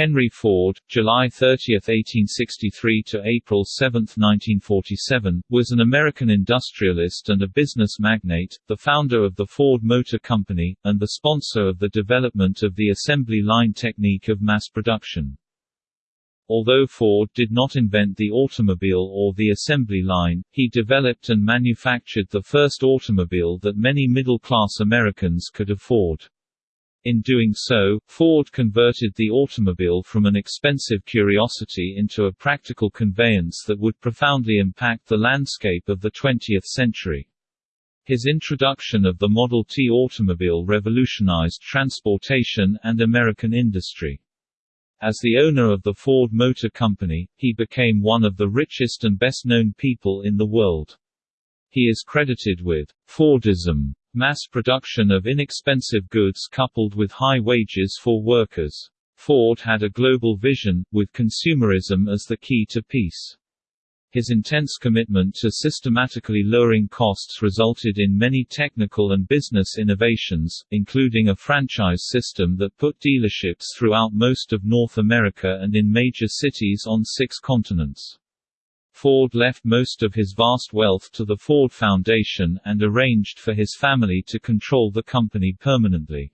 Henry Ford, July 30, 1863 to April 7, 1947, was an American industrialist and a business magnate, the founder of the Ford Motor Company, and the sponsor of the development of the assembly line technique of mass production. Although Ford did not invent the automobile or the assembly line, he developed and manufactured the first automobile that many middle-class Americans could afford. In doing so, Ford converted the automobile from an expensive curiosity into a practical conveyance that would profoundly impact the landscape of the 20th century. His introduction of the Model T automobile revolutionized transportation and American industry. As the owner of the Ford Motor Company, he became one of the richest and best-known people in the world. He is credited with Fordism Mass production of inexpensive goods coupled with high wages for workers. Ford had a global vision, with consumerism as the key to peace. His intense commitment to systematically lowering costs resulted in many technical and business innovations, including a franchise system that put dealerships throughout most of North America and in major cities on six continents. Ford left most of his vast wealth to the Ford Foundation, and arranged for his family to control the company permanently.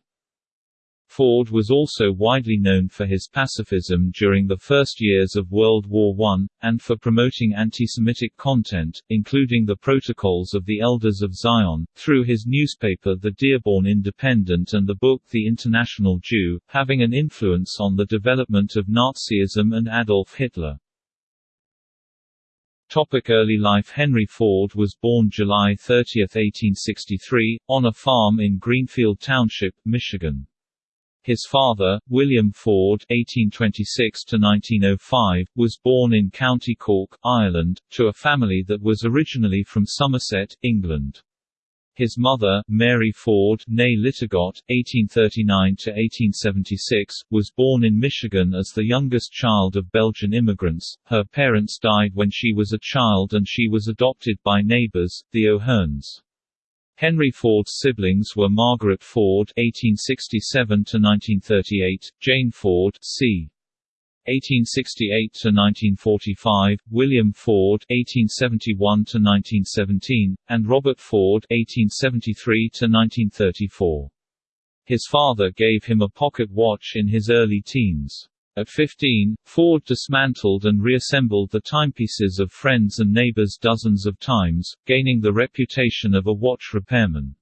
Ford was also widely known for his pacifism during the first years of World War I, and for promoting anti-Semitic content, including the Protocols of the Elders of Zion, through his newspaper The Dearborn Independent and the book The International Jew, having an influence on the development of Nazism and Adolf Hitler. Topic early life Henry Ford was born July 30, 1863, on a farm in Greenfield Township, Michigan. His father, William Ford (1826–1905), was born in County Cork, Ireland, to a family that was originally from Somerset, England. His mother, Mary Ford née Litogot, (1839–1876), was born in Michigan as the youngest child of Belgian immigrants. Her parents died when she was a child and she was adopted by neighbors, the O'Hearns. Henry Ford's siblings were Margaret Ford (1867–1938), Jane Ford, c. 1868 to 1945, William Ford (1871 to 1917), and Robert Ford (1873 to 1934). His father gave him a pocket watch in his early teens. At 15, Ford dismantled and reassembled the timepieces of friends and neighbors dozens of times, gaining the reputation of a watch repairman.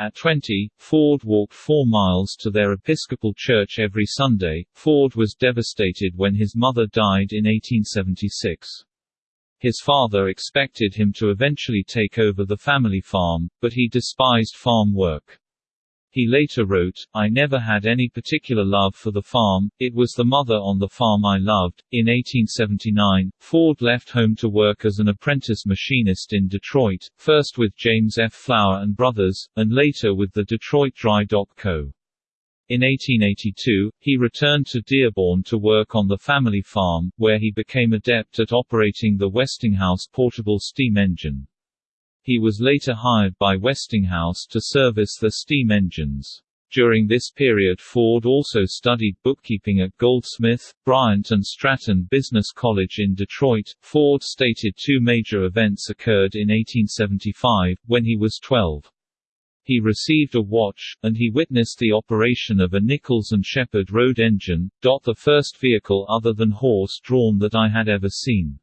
At 20, Ford walked four miles to their Episcopal church every Sunday. Ford was devastated when his mother died in 1876. His father expected him to eventually take over the family farm, but he despised farm work. He later wrote, I never had any particular love for the farm, it was the mother on the farm I loved. In 1879, Ford left home to work as an apprentice machinist in Detroit, first with James F. Flower and Brothers, and later with the Detroit Dry Dock Co. In 1882, he returned to Dearborn to work on the family farm, where he became adept at operating the Westinghouse portable steam engine. He was later hired by Westinghouse to service the steam engines. During this period Ford also studied bookkeeping at Goldsmith, Bryant and Stratton Business College in Detroit. Ford stated two major events occurred in 1875, when he was 12. He received a watch, and he witnessed the operation of a Nichols and Shepard road engine, the first vehicle other than horse-drawn that I had ever seen.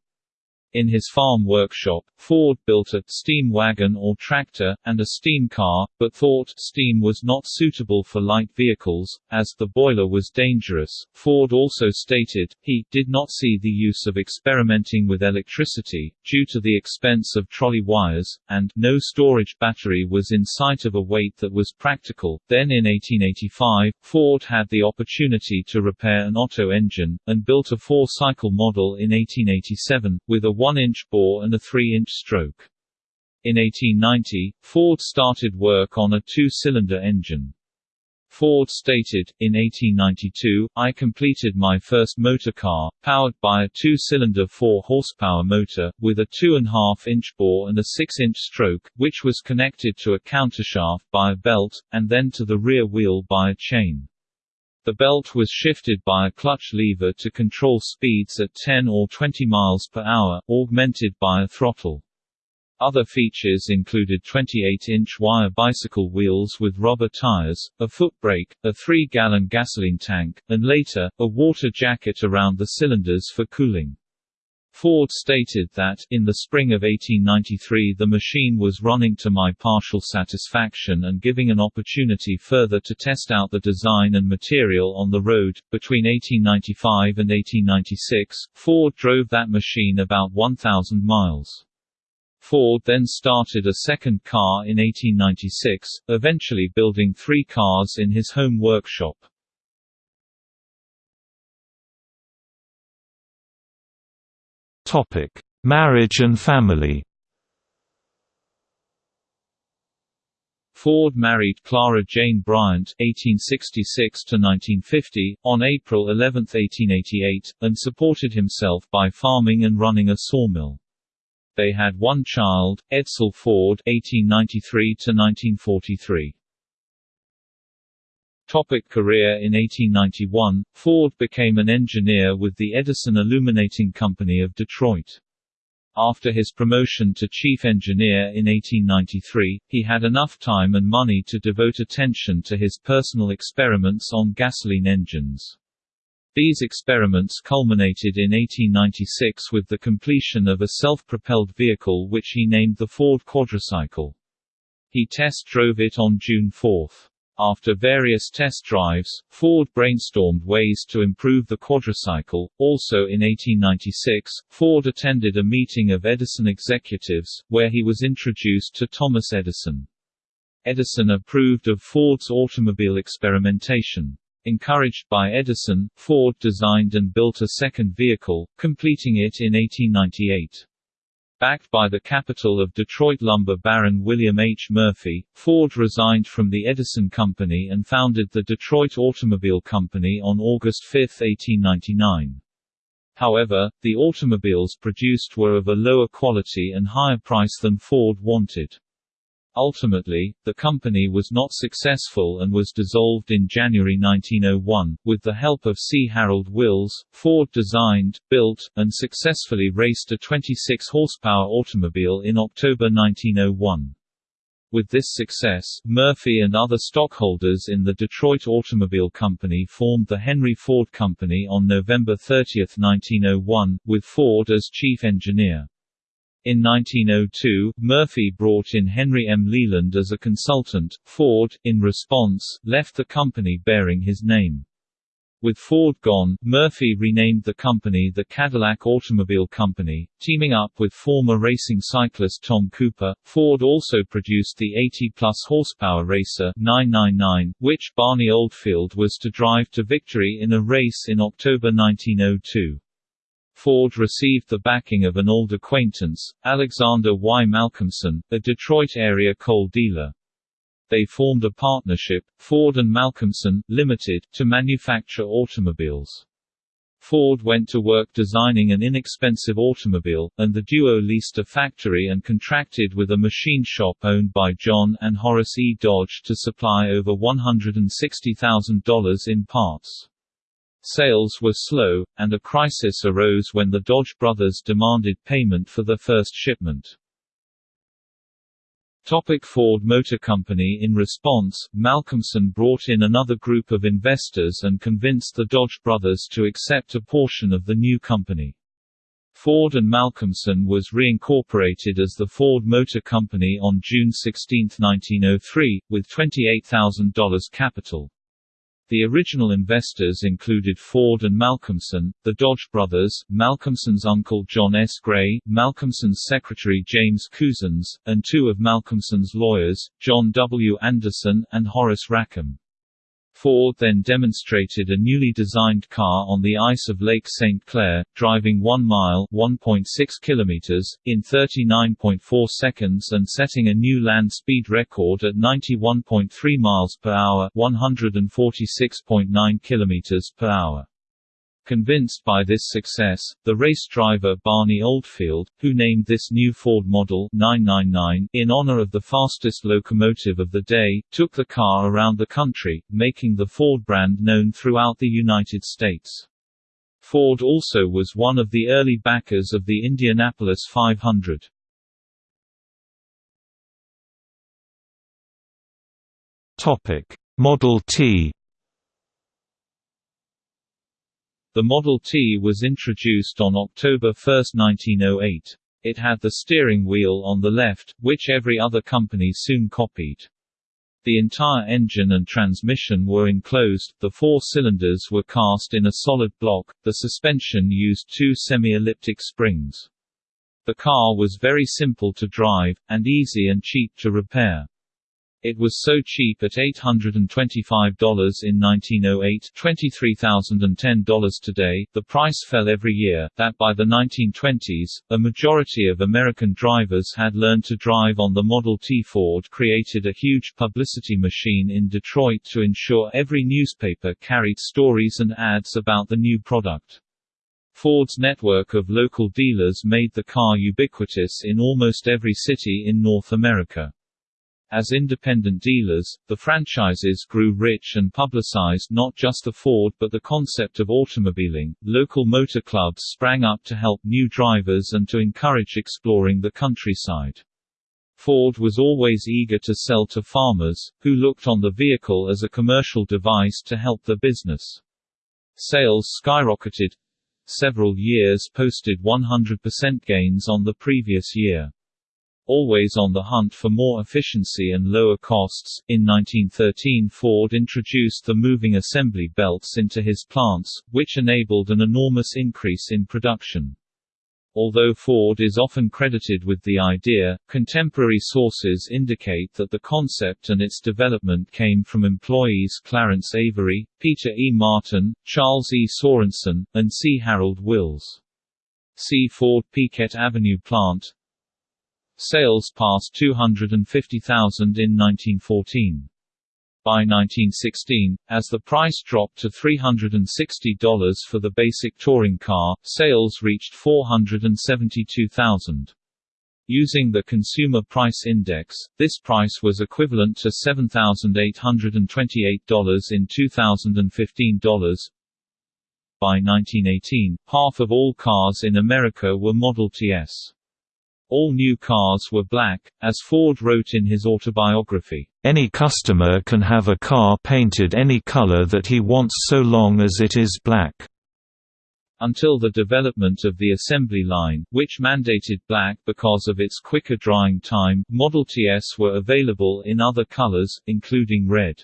In his farm workshop, Ford built a steam wagon or tractor, and a steam car, but thought steam was not suitable for light vehicles, as the boiler was dangerous. Ford also stated, he did not see the use of experimenting with electricity, due to the expense of trolley wires, and no storage battery was in sight of a weight that was practical. Then in 1885, Ford had the opportunity to repair an Otto engine, and built a four-cycle model in 1887, with a 1-inch bore and a 3-inch stroke. In 1890, Ford started work on a two-cylinder engine. Ford stated, in 1892, I completed my first motor car, powered by a two-cylinder 4-horsepower motor, with a 2.5-inch bore and a 6-inch stroke, which was connected to a countershaft by a belt, and then to the rear wheel by a chain. The belt was shifted by a clutch lever to control speeds at 10 or 20 miles per hour, augmented by a throttle. Other features included 28-inch wire bicycle wheels with rubber tires, a foot brake, a 3-gallon gasoline tank, and later, a water jacket around the cylinders for cooling. Ford stated that, in the spring of 1893 the machine was running to my partial satisfaction and giving an opportunity further to test out the design and material on the road. Between 1895 and 1896, Ford drove that machine about 1,000 miles. Ford then started a second car in 1896, eventually building three cars in his home workshop. Topic: Marriage and family. Ford married Clara Jane Bryant (1866–1950) on April 11, 1888, and supported himself by farming and running a sawmill. They had one child, Edsel Ford (1893–1943). Topic career In 1891, Ford became an engineer with the Edison Illuminating Company of Detroit. After his promotion to chief engineer in 1893, he had enough time and money to devote attention to his personal experiments on gasoline engines. These experiments culminated in 1896 with the completion of a self-propelled vehicle which he named the Ford Quadricycle. He test drove it on June 4. After various test drives, Ford brainstormed ways to improve the quadricycle. Also in 1896, Ford attended a meeting of Edison executives, where he was introduced to Thomas Edison. Edison approved of Ford's automobile experimentation. Encouraged by Edison, Ford designed and built a second vehicle, completing it in 1898. Backed by the capital of Detroit lumber baron William H. Murphy, Ford resigned from the Edison Company and founded the Detroit Automobile Company on August 5, 1899. However, the automobiles produced were of a lower quality and higher price than Ford wanted. Ultimately, the company was not successful and was dissolved in January 1901. With the help of C. Harold Wills, Ford designed, built, and successfully raced a 26 horsepower automobile in October 1901. With this success, Murphy and other stockholders in the Detroit Automobile Company formed the Henry Ford Company on November 30, 1901, with Ford as chief engineer. In 1902, Murphy brought in Henry M. Leland as a consultant. Ford, in response, left the company bearing his name. With Ford gone, Murphy renamed the company the Cadillac Automobile Company, teaming up with former racing cyclist Tom Cooper. Ford also produced the 80-plus horsepower racer 999, which Barney Oldfield was to drive to victory in a race in October 1902. Ford received the backing of an old acquaintance, Alexander Y. Malcolmson, a Detroit-area coal dealer. They formed a partnership, Ford and Malcolmson, Limited, to manufacture automobiles. Ford went to work designing an inexpensive automobile, and the duo leased a factory and contracted with a machine shop owned by John and Horace E. Dodge to supply over $160,000 in parts. Sales were slow, and a crisis arose when the Dodge brothers demanded payment for the first shipment. Topic Ford Motor Company In response, Malcolmson brought in another group of investors and convinced the Dodge brothers to accept a portion of the new company. Ford and Malcolmson was reincorporated as the Ford Motor Company on June 16, 1903, with $28,000 capital. The original investors included Ford and Malcolmson, the Dodge brothers, Malcolmson's uncle John S. Gray, Malcolmson's secretary James Couzens, and two of Malcolmson's lawyers, John W. Anderson, and Horace Rackham. Ford then demonstrated a newly designed car on the ice of Lake St. Clair, driving 1 mile (1.6 kilometers) in 39.4 seconds and setting a new land speed record at 91.3 miles per hour (146.9 kilometers per hour). Convinced by this success, the race driver Barney Oldfield, who named this new Ford model 999 in honor of the fastest locomotive of the day, took the car around the country, making the Ford brand known throughout the United States. Ford also was one of the early backers of the Indianapolis 500. Topic: Model T The Model T was introduced on October 1, 1908. It had the steering wheel on the left, which every other company soon copied. The entire engine and transmission were enclosed, the four cylinders were cast in a solid block, the suspension used two semi-elliptic springs. The car was very simple to drive, and easy and cheap to repair. It was so cheap at $825 in 1908 $23,010 today, the price fell every year, that by the 1920s, a majority of American drivers had learned to drive on the Model T. Ford created a huge publicity machine in Detroit to ensure every newspaper carried stories and ads about the new product. Ford's network of local dealers made the car ubiquitous in almost every city in North America. As independent dealers, the franchises grew rich and publicized not just the Ford but the concept of automobiling. Local motor clubs sprang up to help new drivers and to encourage exploring the countryside. Ford was always eager to sell to farmers, who looked on the vehicle as a commercial device to help their business. Sales skyrocketed several years posted 100% gains on the previous year. Always on the hunt for more efficiency and lower costs, in 1913 Ford introduced the moving assembly belts into his plants, which enabled an enormous increase in production. Although Ford is often credited with the idea, contemporary sources indicate that the concept and its development came from employees Clarence Avery, Peter E. Martin, Charles E. Sorensen, and C. Harold Wills. See Ford Piquette Avenue plant, Sales passed 250,000 in 1914. By 1916, as the price dropped to $360 for the basic touring car, sales reached 472,000. Using the Consumer Price Index, this price was equivalent to $7,828 in 2015 dollars. By 1918, half of all cars in America were Model Ts. All new cars were black, as Ford wrote in his autobiography. Any customer can have a car painted any color that he wants so long as it is black. Until the development of the assembly line, which mandated black because of its quicker drying time, Model Ts were available in other colors, including red.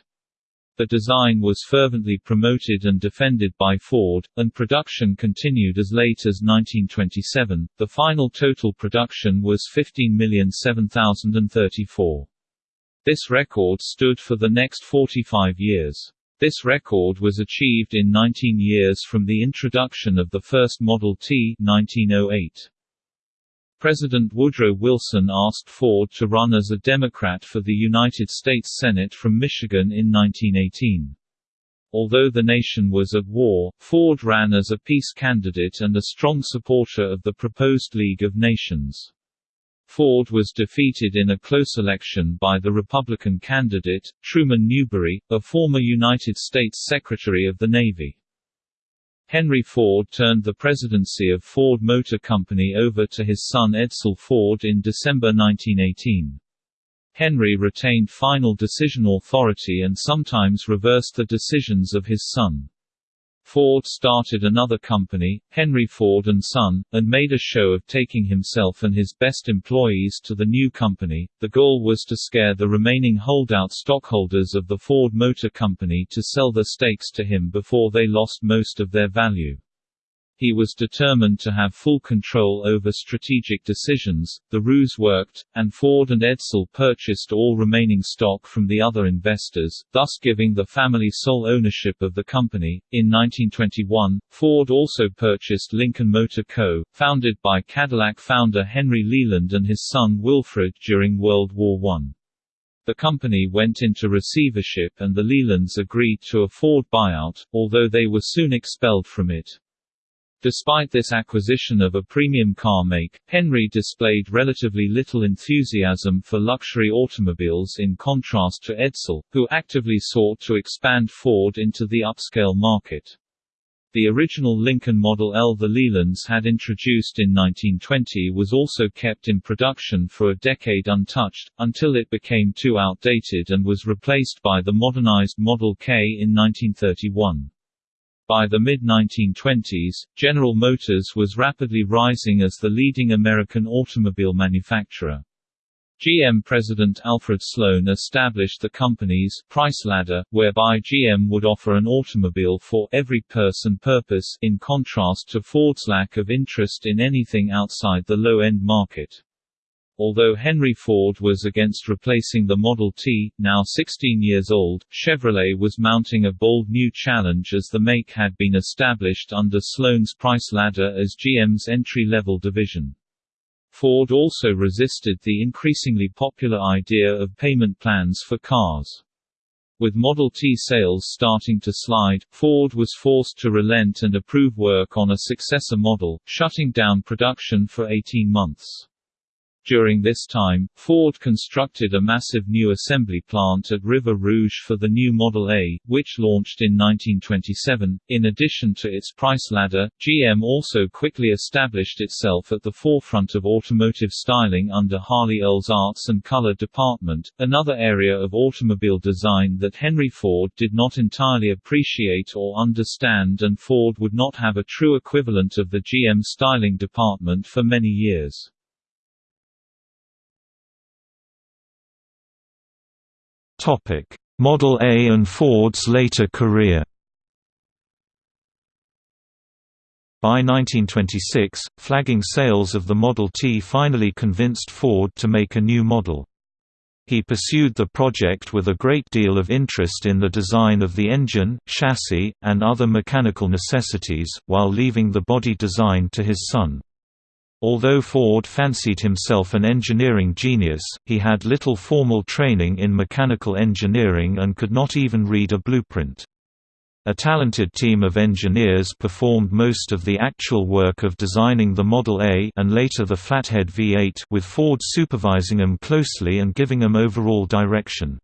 The design was fervently promoted and defended by Ford, and production continued as late as 1927. The final total production was 15,007,034. This record stood for the next 45 years. This record was achieved in 19 years from the introduction of the first Model T 1908. President Woodrow Wilson asked Ford to run as a Democrat for the United States Senate from Michigan in 1918. Although the nation was at war, Ford ran as a peace candidate and a strong supporter of the proposed League of Nations. Ford was defeated in a close election by the Republican candidate, Truman Newberry, a former United States Secretary of the Navy. Henry Ford turned the presidency of Ford Motor Company over to his son Edsel Ford in December 1918. Henry retained final decision authority and sometimes reversed the decisions of his son. Ford started another company, Henry Ford & Son, and made a show of taking himself and his best employees to the new company. The goal was to scare the remaining holdout stockholders of the Ford Motor Company to sell their stakes to him before they lost most of their value. He was determined to have full control over strategic decisions. The ruse worked, and Ford and Edsel purchased all remaining stock from the other investors, thus giving the family sole ownership of the company. In 1921, Ford also purchased Lincoln Motor Co., founded by Cadillac founder Henry Leland and his son Wilfred during World War I. The company went into receivership and the Lelands agreed to a Ford buyout, although they were soon expelled from it. Despite this acquisition of a premium car make, Henry displayed relatively little enthusiasm for luxury automobiles in contrast to Edsel, who actively sought to expand Ford into the upscale market. The original Lincoln Model L the Lelands had introduced in 1920 was also kept in production for a decade untouched, until it became too outdated and was replaced by the modernized Model K in 1931. By the mid-1920s, General Motors was rapidly rising as the leading American automobile manufacturer. GM President Alfred Sloan established the company's price ladder, whereby GM would offer an automobile for every person purpose in contrast to Ford's lack of interest in anything outside the low-end market. Although Henry Ford was against replacing the Model T, now 16 years old, Chevrolet was mounting a bold new challenge as the make had been established under Sloan's price ladder as GM's entry-level division. Ford also resisted the increasingly popular idea of payment plans for cars. With Model T sales starting to slide, Ford was forced to relent and approve work on a successor model, shutting down production for 18 months. During this time, Ford constructed a massive new assembly plant at River Rouge for the new Model A, which launched in 1927. In addition to its price ladder, GM also quickly established itself at the forefront of automotive styling under Harley Earl's Arts and Color department, another area of automobile design that Henry Ford did not entirely appreciate or understand and Ford would not have a true equivalent of the GM styling department for many years. Topic: Model A and Ford's later career. By 1926, flagging sales of the Model T finally convinced Ford to make a new model. He pursued the project with a great deal of interest in the design of the engine, chassis, and other mechanical necessities, while leaving the body design to his son. Although Ford fancied himself an engineering genius, he had little formal training in mechanical engineering and could not even read a blueprint. A talented team of engineers performed most of the actual work of designing the Model A and later the Flathead V8 with Ford supervising them closely and giving them overall direction.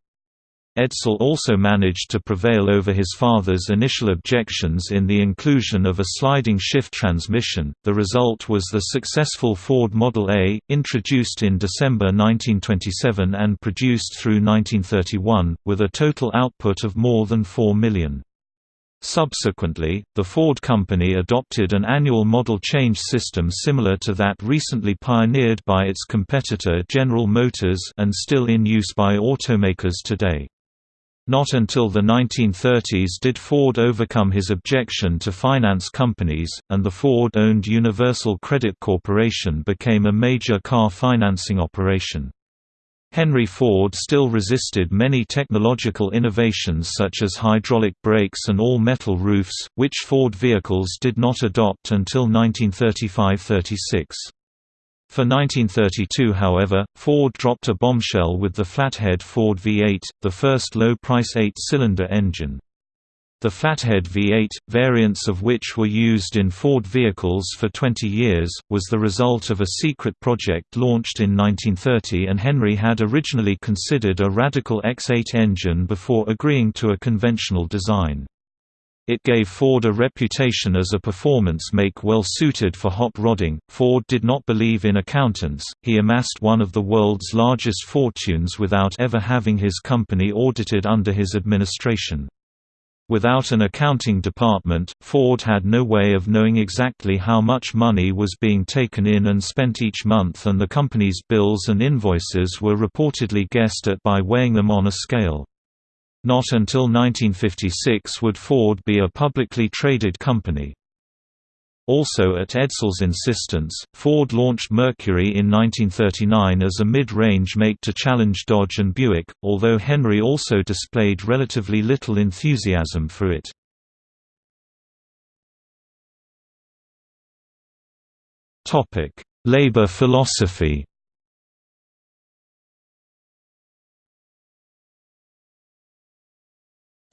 Edsel also managed to prevail over his father's initial objections in the inclusion of a sliding shift transmission. The result was the successful Ford Model A, introduced in December 1927 and produced through 1931, with a total output of more than 4 million. Subsequently, the Ford Company adopted an annual model change system similar to that recently pioneered by its competitor General Motors and still in use by automakers today. Not until the 1930s did Ford overcome his objection to finance companies, and the Ford-owned Universal Credit Corporation became a major car financing operation. Henry Ford still resisted many technological innovations such as hydraulic brakes and all-metal roofs, which Ford vehicles did not adopt until 1935–36. For 1932 however, Ford dropped a bombshell with the flathead Ford V8, the first low-price eight-cylinder engine. The Flathead V8, variants of which were used in Ford vehicles for 20 years, was the result of a secret project launched in 1930 and Henry had originally considered a radical X8 engine before agreeing to a conventional design. It gave Ford a reputation as a performance make well suited for hot rodding. Ford did not believe in accountants, he amassed one of the world's largest fortunes without ever having his company audited under his administration. Without an accounting department, Ford had no way of knowing exactly how much money was being taken in and spent each month and the company's bills and invoices were reportedly guessed at by weighing them on a scale. Not until 1956 would Ford be a publicly traded company. Also at Edsel's insistence, Ford launched Mercury in 1939 as a mid-range make to challenge Dodge and Buick, although Henry also displayed relatively little enthusiasm for it. Labor philosophy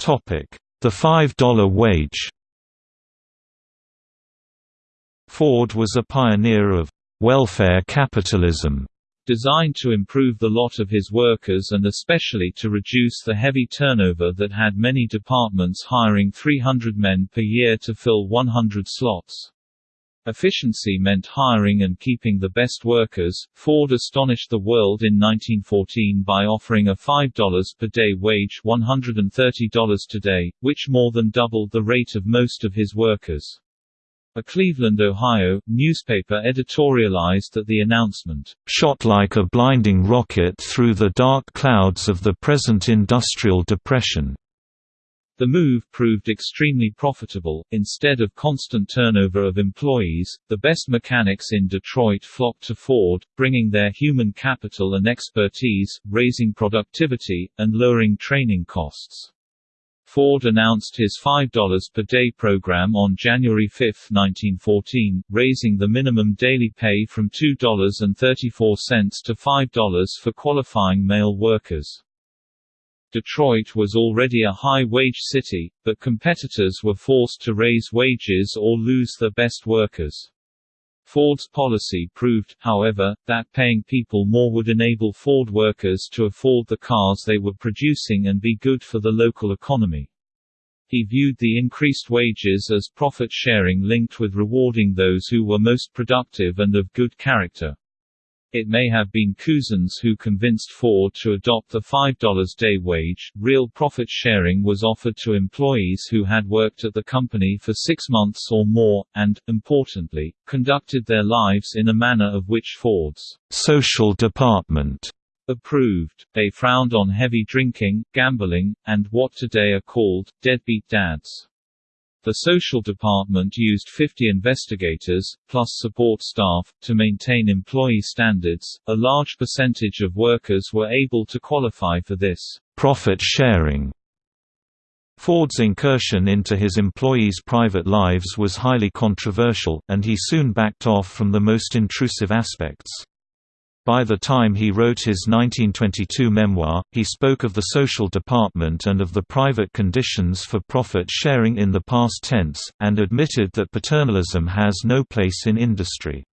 The $5 wage Ford was a pioneer of welfare capitalism designed to improve the lot of his workers and especially to reduce the heavy turnover that had many departments hiring 300 men per year to fill 100 slots. Efficiency meant hiring and keeping the best workers. Ford astonished the world in 1914 by offering a $5 per day wage, $130 today, which more than doubled the rate of most of his workers. A Cleveland, Ohio, newspaper editorialized that the announcement, "...shot like a blinding rocket through the dark clouds of the present industrial depression." The move proved extremely profitable. Instead of constant turnover of employees, the best mechanics in Detroit flocked to Ford, bringing their human capital and expertise, raising productivity, and lowering training costs. Ford announced his $5 per day program on January 5, 1914, raising the minimum daily pay from $2.34 to $5 for qualifying male workers. Detroit was already a high-wage city, but competitors were forced to raise wages or lose their best workers. Ford's policy proved, however, that paying people more would enable Ford workers to afford the cars they were producing and be good for the local economy. He viewed the increased wages as profit sharing linked with rewarding those who were most productive and of good character. It may have been Couzens who convinced Ford to adopt the $5 day wage. Real profit sharing was offered to employees who had worked at the company for six months or more, and, importantly, conducted their lives in a manner of which Ford's social department approved. They frowned on heavy drinking, gambling, and what today are called deadbeat dads. The social department used 50 investigators, plus support staff, to maintain employee standards. A large percentage of workers were able to qualify for this profit sharing. Ford's incursion into his employees' private lives was highly controversial, and he soon backed off from the most intrusive aspects. By the time he wrote his 1922 memoir, he spoke of the social department and of the private conditions for profit sharing in the past tense, and admitted that paternalism has no place in industry.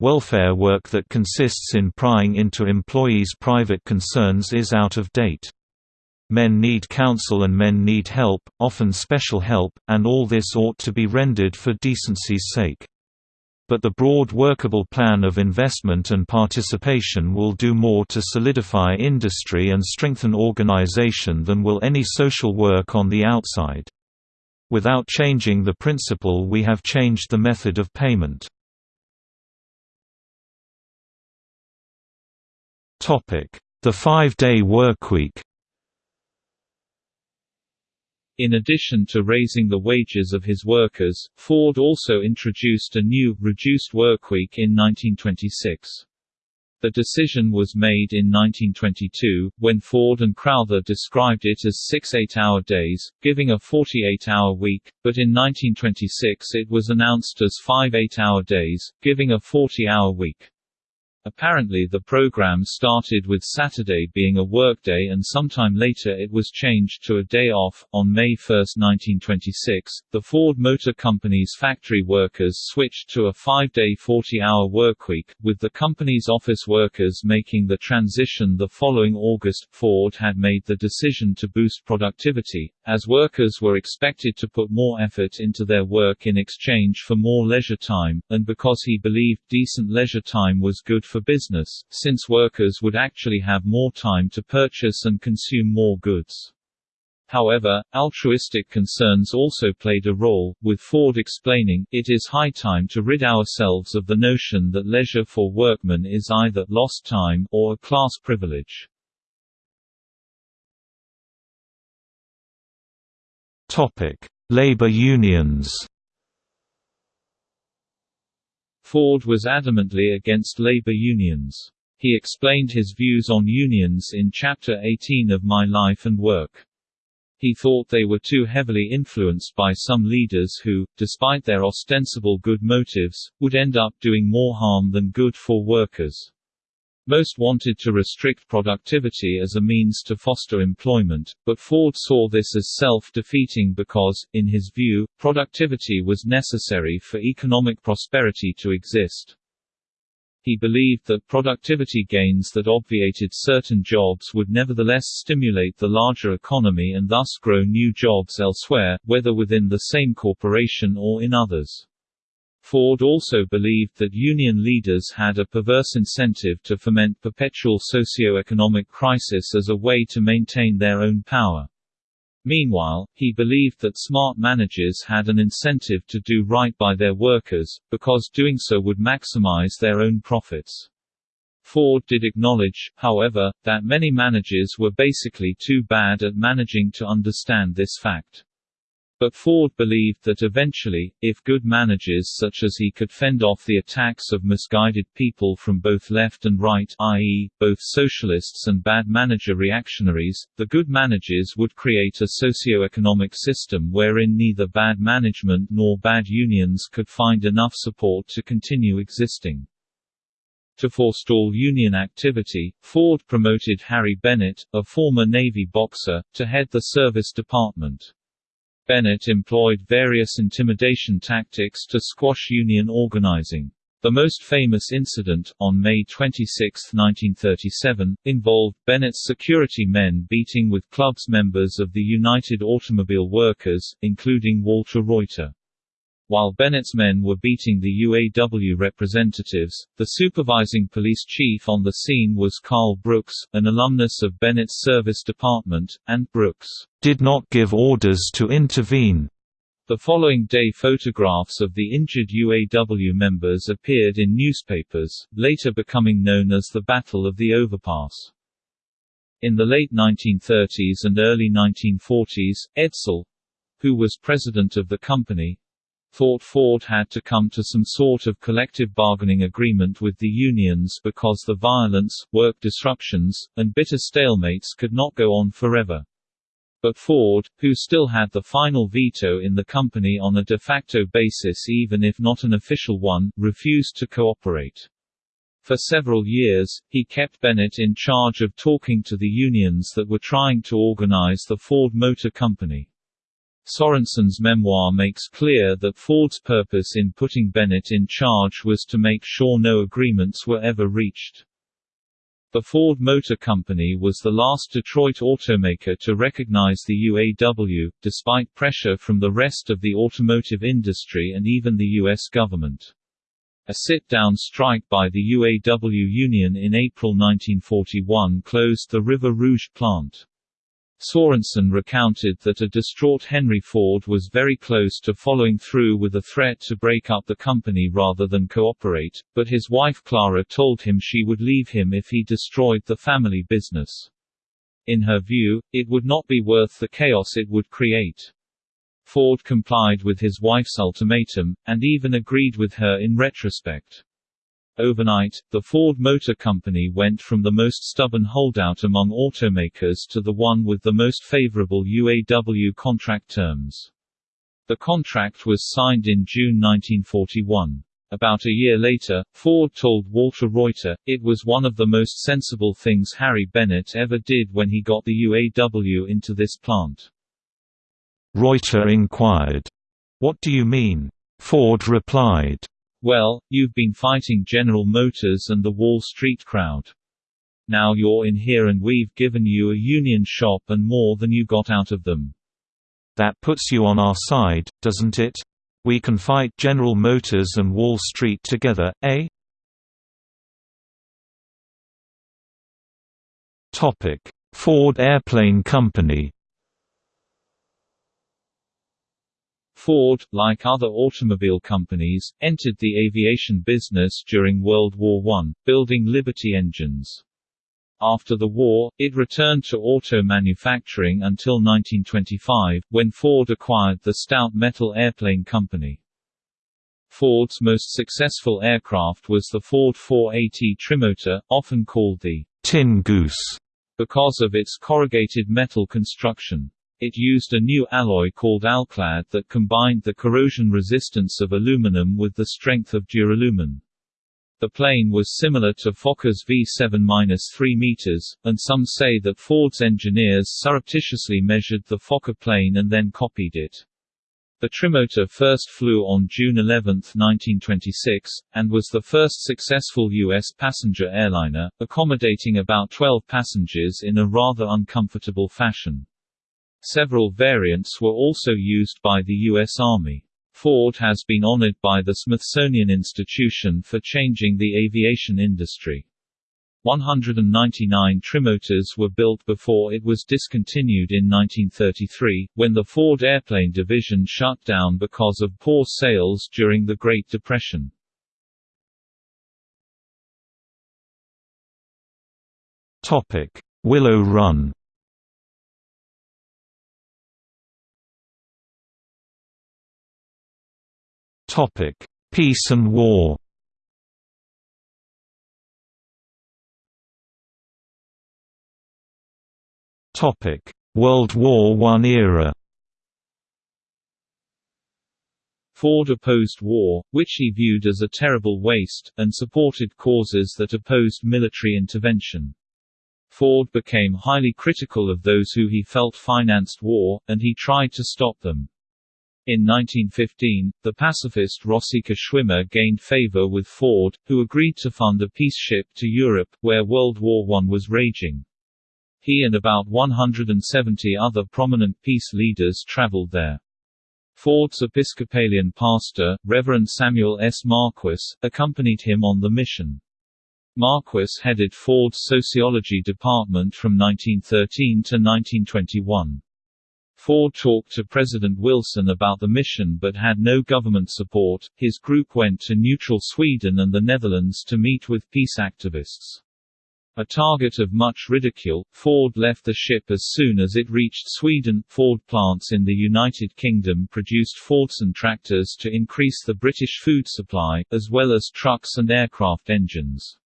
Welfare work that consists in prying into employees' private concerns is out of date. Men need counsel and men need help, often special help, and all this ought to be rendered for decency's sake but the broad workable plan of investment and participation will do more to solidify industry and strengthen organization than will any social work on the outside. Without changing the principle we have changed the method of payment. The five-day workweek in addition to raising the wages of his workers, Ford also introduced a new, reduced workweek in 1926. The decision was made in 1922, when Ford and Crowther described it as six eight-hour days, giving a 48-hour week, but in 1926 it was announced as five eight-hour days, giving a 40-hour week. Apparently the program started with Saturday being a workday and sometime later it was changed to a day off. On May 1, 1926, the Ford Motor Company's factory workers switched to a five-day 40-hour workweek, with the company's office workers making the transition the following August. Ford had made the decision to boost productivity, as workers were expected to put more effort into their work in exchange for more leisure time, and because he believed decent leisure time was good for business, since workers would actually have more time to purchase and consume more goods. However, altruistic concerns also played a role, with Ford explaining, it is high time to rid ourselves of the notion that leisure for workmen is either lost time or a class privilege. Labor unions Ford was adamantly against labor unions. He explained his views on unions in Chapter 18 of My Life and Work. He thought they were too heavily influenced by some leaders who, despite their ostensible good motives, would end up doing more harm than good for workers. Most wanted to restrict productivity as a means to foster employment, but Ford saw this as self-defeating because, in his view, productivity was necessary for economic prosperity to exist. He believed that productivity gains that obviated certain jobs would nevertheless stimulate the larger economy and thus grow new jobs elsewhere, whether within the same corporation or in others. Ford also believed that union leaders had a perverse incentive to foment perpetual socio-economic crisis as a way to maintain their own power. Meanwhile, he believed that smart managers had an incentive to do right by their workers, because doing so would maximize their own profits. Ford did acknowledge, however, that many managers were basically too bad at managing to understand this fact. But Ford believed that eventually, if good managers such as he could fend off the attacks of misguided people from both left and right i.e., both socialists and bad manager reactionaries, the good managers would create a socio-economic system wherein neither bad management nor bad unions could find enough support to continue existing. To forestall union activity, Ford promoted Harry Bennett, a former Navy boxer, to head the service department. Bennett employed various intimidation tactics to squash union organizing. The most famous incident, on May 26, 1937, involved Bennett's security men beating with clubs members of the United Automobile Workers, including Walter Reuther. While Bennett's men were beating the UAW representatives, the supervising police chief on the scene was Carl Brooks, an alumnus of Bennett's service department, and Brooks did not give orders to intervene. The following day photographs of the injured UAW members appeared in newspapers, later becoming known as the Battle of the Overpass. In the late 1930s and early 1940s, Edsel, who was president of the company, thought Ford had to come to some sort of collective bargaining agreement with the unions because the violence, work disruptions, and bitter stalemates could not go on forever. But Ford, who still had the final veto in the company on a de facto basis even if not an official one, refused to cooperate. For several years, he kept Bennett in charge of talking to the unions that were trying to organize the Ford Motor Company. Sorensen's memoir makes clear that Ford's purpose in putting Bennett in charge was to make sure no agreements were ever reached. The Ford Motor Company was the last Detroit automaker to recognize the UAW, despite pressure from the rest of the automotive industry and even the U.S. government. A sit-down strike by the UAW union in April 1941 closed the River Rouge plant. Sorensen recounted that a distraught Henry Ford was very close to following through with a threat to break up the company rather than cooperate, but his wife Clara told him she would leave him if he destroyed the family business. In her view, it would not be worth the chaos it would create. Ford complied with his wife's ultimatum, and even agreed with her in retrospect. Overnight, the Ford Motor Company went from the most stubborn holdout among automakers to the one with the most favorable UAW contract terms. The contract was signed in June 1941. About a year later, Ford told Walter Reuther, it was one of the most sensible things Harry Bennett ever did when he got the UAW into this plant. Reuther inquired, What do you mean? Ford replied, well, you've been fighting General Motors and the Wall Street crowd. Now you're in here and we've given you a union shop and more than you got out of them. That puts you on our side, doesn't it? We can fight General Motors and Wall Street together, eh? Ford Airplane Company Ford, like other automobile companies, entered the aviation business during World War I, building Liberty engines. After the war, it returned to auto manufacturing until 1925, when Ford acquired the Stout Metal Airplane Company. Ford's most successful aircraft was the Ford 4AT Trimotor, often called the Tin Goose because of its corrugated metal construction. It used a new alloy called Alclad that combined the corrosion resistance of aluminum with the strength of duralumin. The plane was similar to Fokker's V-7-3 meters, and some say that Ford's engineers surreptitiously measured the Fokker plane and then copied it. The Trimotor first flew on June 11, 1926, and was the first successful U.S. passenger airliner, accommodating about 12 passengers in a rather uncomfortable fashion. Several variants were also used by the U.S. Army. Ford has been honored by the Smithsonian Institution for changing the aviation industry. 199 Trimotors were built before it was discontinued in 1933, when the Ford Airplane division shut down because of poor sales during the Great Depression. Willow Run Topic: Peace and War. Topic: World War I era. Ford opposed war, which he viewed as a terrible waste, and supported causes that opposed military intervention. Ford became highly critical of those who he felt financed war, and he tried to stop them. In 1915, the pacifist Rosika Schwimmer gained favor with Ford, who agreed to fund a peace ship to Europe, where World War I was raging. He and about 170 other prominent peace leaders traveled there. Ford's Episcopalian pastor, Reverend Samuel S. Marquis, accompanied him on the mission. Marquis headed Ford's sociology department from 1913 to 1921. Ford talked to President Wilson about the mission but had no government support. His group went to neutral Sweden and the Netherlands to meet with peace activists. A target of much ridicule, Ford left the ship as soon as it reached Sweden. Ford plants in the United Kingdom produced Fordson tractors to increase the British food supply, as well as trucks and aircraft engines.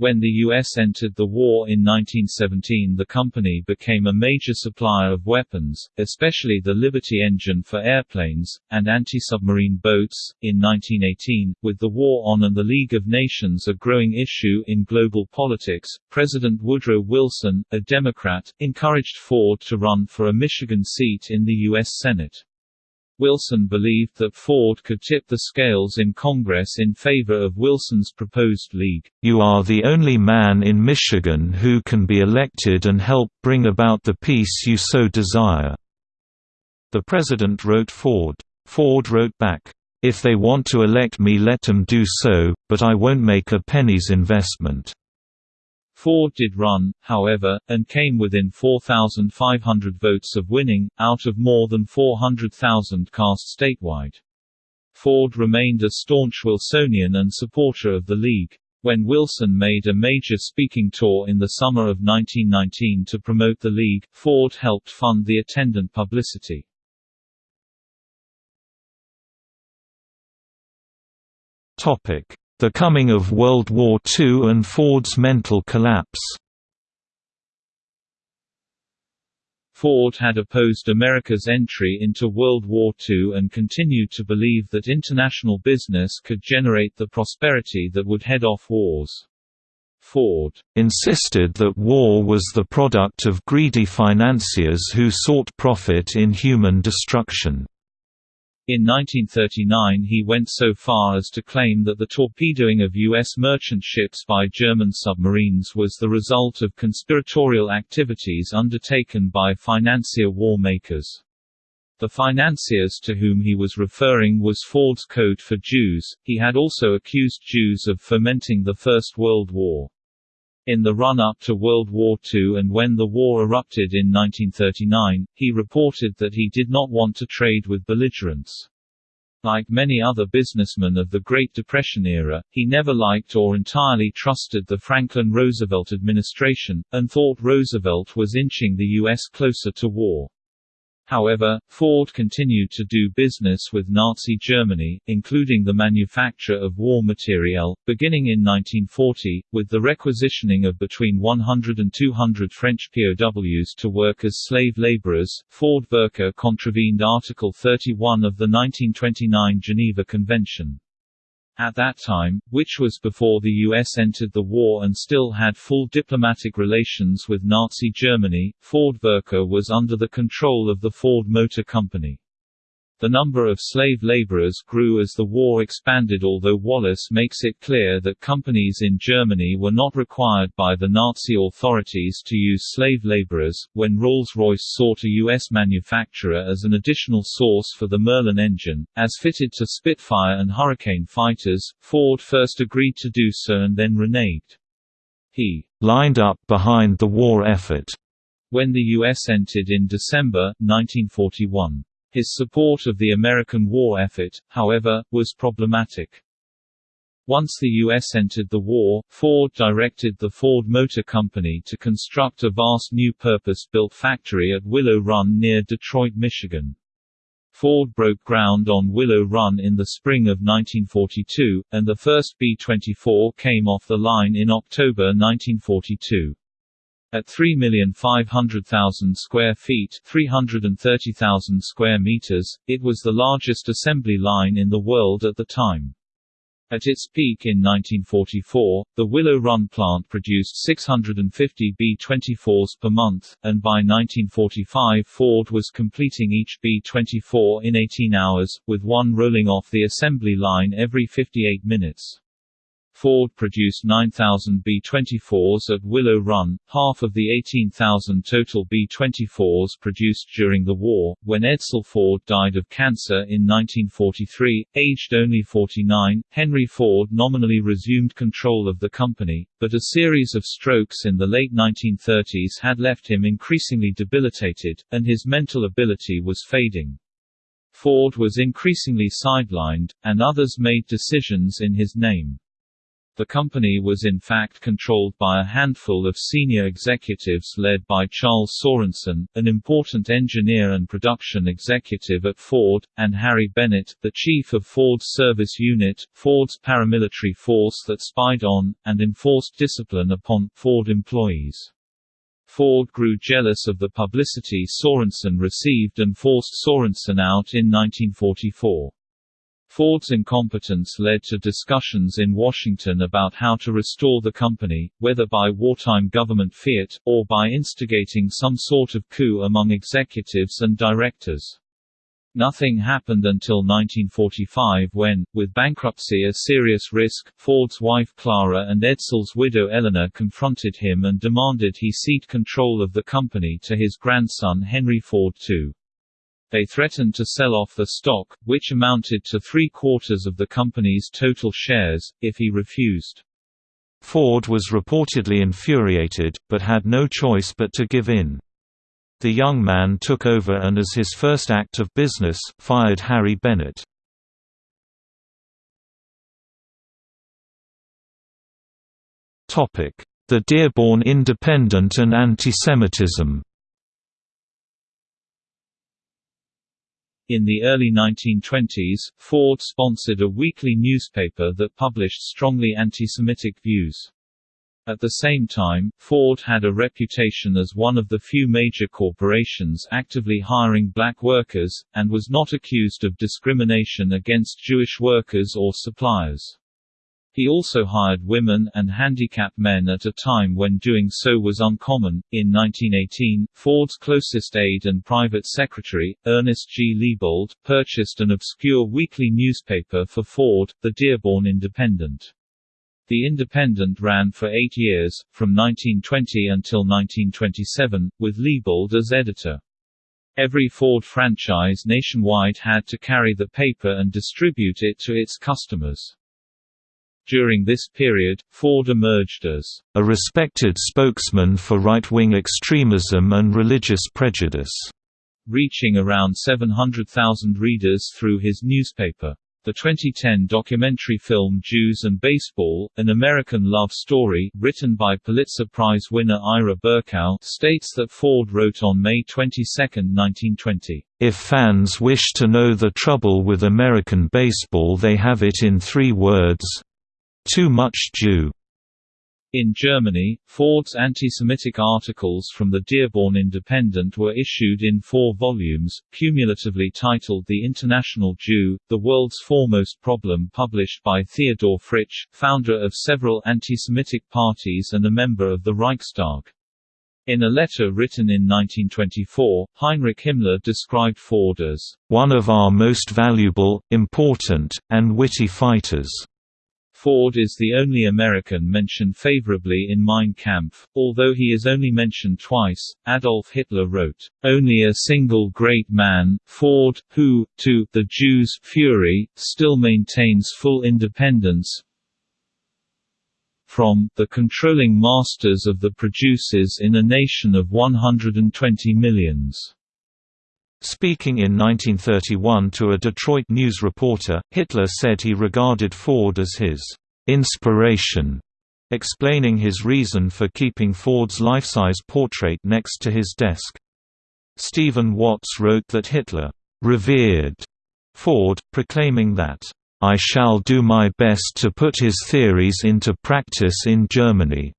When the U.S. entered the war in 1917 the company became a major supplier of weapons, especially the Liberty engine for airplanes, and anti-submarine boats. In 1918, with the war on and the League of Nations a growing issue in global politics, President Woodrow Wilson, a Democrat, encouraged Ford to run for a Michigan seat in the U.S. Senate. Wilson believed that Ford could tip the scales in Congress in favor of Wilson's proposed league. You are the only man in Michigan who can be elected and help bring about the peace you so desire." The president wrote Ford. Ford wrote back, "If they want to elect me let them do so, but I won't make a penny's investment." Ford did run, however, and came within 4,500 votes of winning, out of more than 400,000 cast statewide. Ford remained a staunch Wilsonian and supporter of the League. When Wilson made a major speaking tour in the summer of 1919 to promote the League, Ford helped fund the attendant publicity. Topic: the Coming of World War II and Ford's mental collapse Ford had opposed America's entry into World War II and continued to believe that international business could generate the prosperity that would head off wars. Ford insisted that war was the product of greedy financiers who sought profit in human destruction. In 1939 he went so far as to claim that the torpedoing of U.S. merchant ships by German submarines was the result of conspiratorial activities undertaken by financier war makers. The financiers to whom he was referring was Ford's Code for Jews. He had also accused Jews of fomenting the First World War. In the run-up to World War II and when the war erupted in 1939, he reported that he did not want to trade with belligerents. Like many other businessmen of the Great Depression era, he never liked or entirely trusted the Franklin Roosevelt administration, and thought Roosevelt was inching the U.S. closer to war. However, Ford continued to do business with Nazi Germany, including the manufacture of war materiel, beginning in 1940, with the requisitioning of between 100 and 200 French POWs to work as slave laborers. Ford Werke contravened Article 31 of the 1929 Geneva Convention. At that time, which was before the US entered the war and still had full diplomatic relations with Nazi Germany, Ford Werke was under the control of the Ford Motor Company. The number of slave laborers grew as the war expanded although Wallace makes it clear that companies in Germany were not required by the Nazi authorities to use slave laborers. When Rolls-Royce sought a U.S. manufacturer as an additional source for the Merlin engine, as fitted to Spitfire and Hurricane fighters, Ford first agreed to do so and then reneged. He lined up behind the war effort when the U.S. entered in December, 1941. His support of the American war effort, however, was problematic. Once the U.S. entered the war, Ford directed the Ford Motor Company to construct a vast new purpose-built factory at Willow Run near Detroit, Michigan. Ford broke ground on Willow Run in the spring of 1942, and the first B-24 came off the line in October 1942. At 3,500,000 square feet 330,000 square meters, it was the largest assembly line in the world at the time. At its peak in 1944, the Willow Run plant produced 650 B-24s per month, and by 1945 Ford was completing each B-24 in 18 hours, with one rolling off the assembly line every 58 minutes. Ford produced 9,000 B-24s at Willow Run, half of the 18,000 total B-24s produced during the war. When Edsel Ford died of cancer in 1943, aged only 49, Henry Ford nominally resumed control of the company, but a series of strokes in the late 1930s had left him increasingly debilitated, and his mental ability was fading. Ford was increasingly sidelined, and others made decisions in his name. The company was in fact controlled by a handful of senior executives led by Charles Sorensen, an important engineer and production executive at Ford, and Harry Bennett, the chief of Ford's service unit, Ford's paramilitary force that spied on, and enforced discipline upon, Ford employees. Ford grew jealous of the publicity Sorensen received and forced Sorensen out in 1944. Ford's incompetence led to discussions in Washington about how to restore the company, whether by wartime government fiat, or by instigating some sort of coup among executives and directors. Nothing happened until 1945 when, with bankruptcy a serious risk, Ford's wife Clara and Edsel's widow Eleanor confronted him and demanded he cede control of the company to his grandson Henry Ford II. They threatened to sell off the stock, which amounted to three-quarters of the company's total shares, if he refused. Ford was reportedly infuriated, but had no choice but to give in. The young man took over and as his first act of business, fired Harry Bennett. The Dearborn Independent and antisemitism In the early 1920s, Ford sponsored a weekly newspaper that published strongly anti-Semitic views. At the same time, Ford had a reputation as one of the few major corporations actively hiring black workers, and was not accused of discrimination against Jewish workers or suppliers. He also hired women and handicapped men at a time when doing so was uncommon. In 1918, Ford's closest aide and private secretary, Ernest G. Liebold, purchased an obscure weekly newspaper for Ford, the Dearborn Independent. The Independent ran for eight years, from 1920 until 1927, with Liebold as editor. Every Ford franchise nationwide had to carry the paper and distribute it to its customers. During this period, Ford emerged as a respected spokesman for right-wing extremism and religious prejudice, reaching around 700,000 readers through his newspaper. The 2010 documentary film Jews and Baseball, An American Love Story, written by Pulitzer Prize winner Ira Berkow, states that Ford wrote on May 22, 1920, "...if fans wish to know the trouble with American baseball they have it in three words, too much Jew. In Germany, Ford's anti-Semitic articles from the Dearborn Independent were issued in four volumes, cumulatively titled The International Jew, The World's Foremost Problem published by Theodor Fritsch, founder of several anti-Semitic parties and a member of the Reichstag. In a letter written in 1924, Heinrich Himmler described Ford as, "...one of our most valuable, important, and witty fighters." Ford is the only American mentioned favorably in Mein Kampf, although he is only mentioned twice. Adolf Hitler wrote, Only a single great man, Ford, who, to the Jews' fury, still maintains full independence from the controlling masters of the producers in a nation of 120 millions. Speaking in 1931 to a Detroit News reporter, Hitler said he regarded Ford as his inspiration, explaining his reason for keeping Ford's life-size portrait next to his desk. Stephen Watts wrote that Hitler revered Ford, proclaiming that, "...I shall do my best to put his theories into practice in Germany."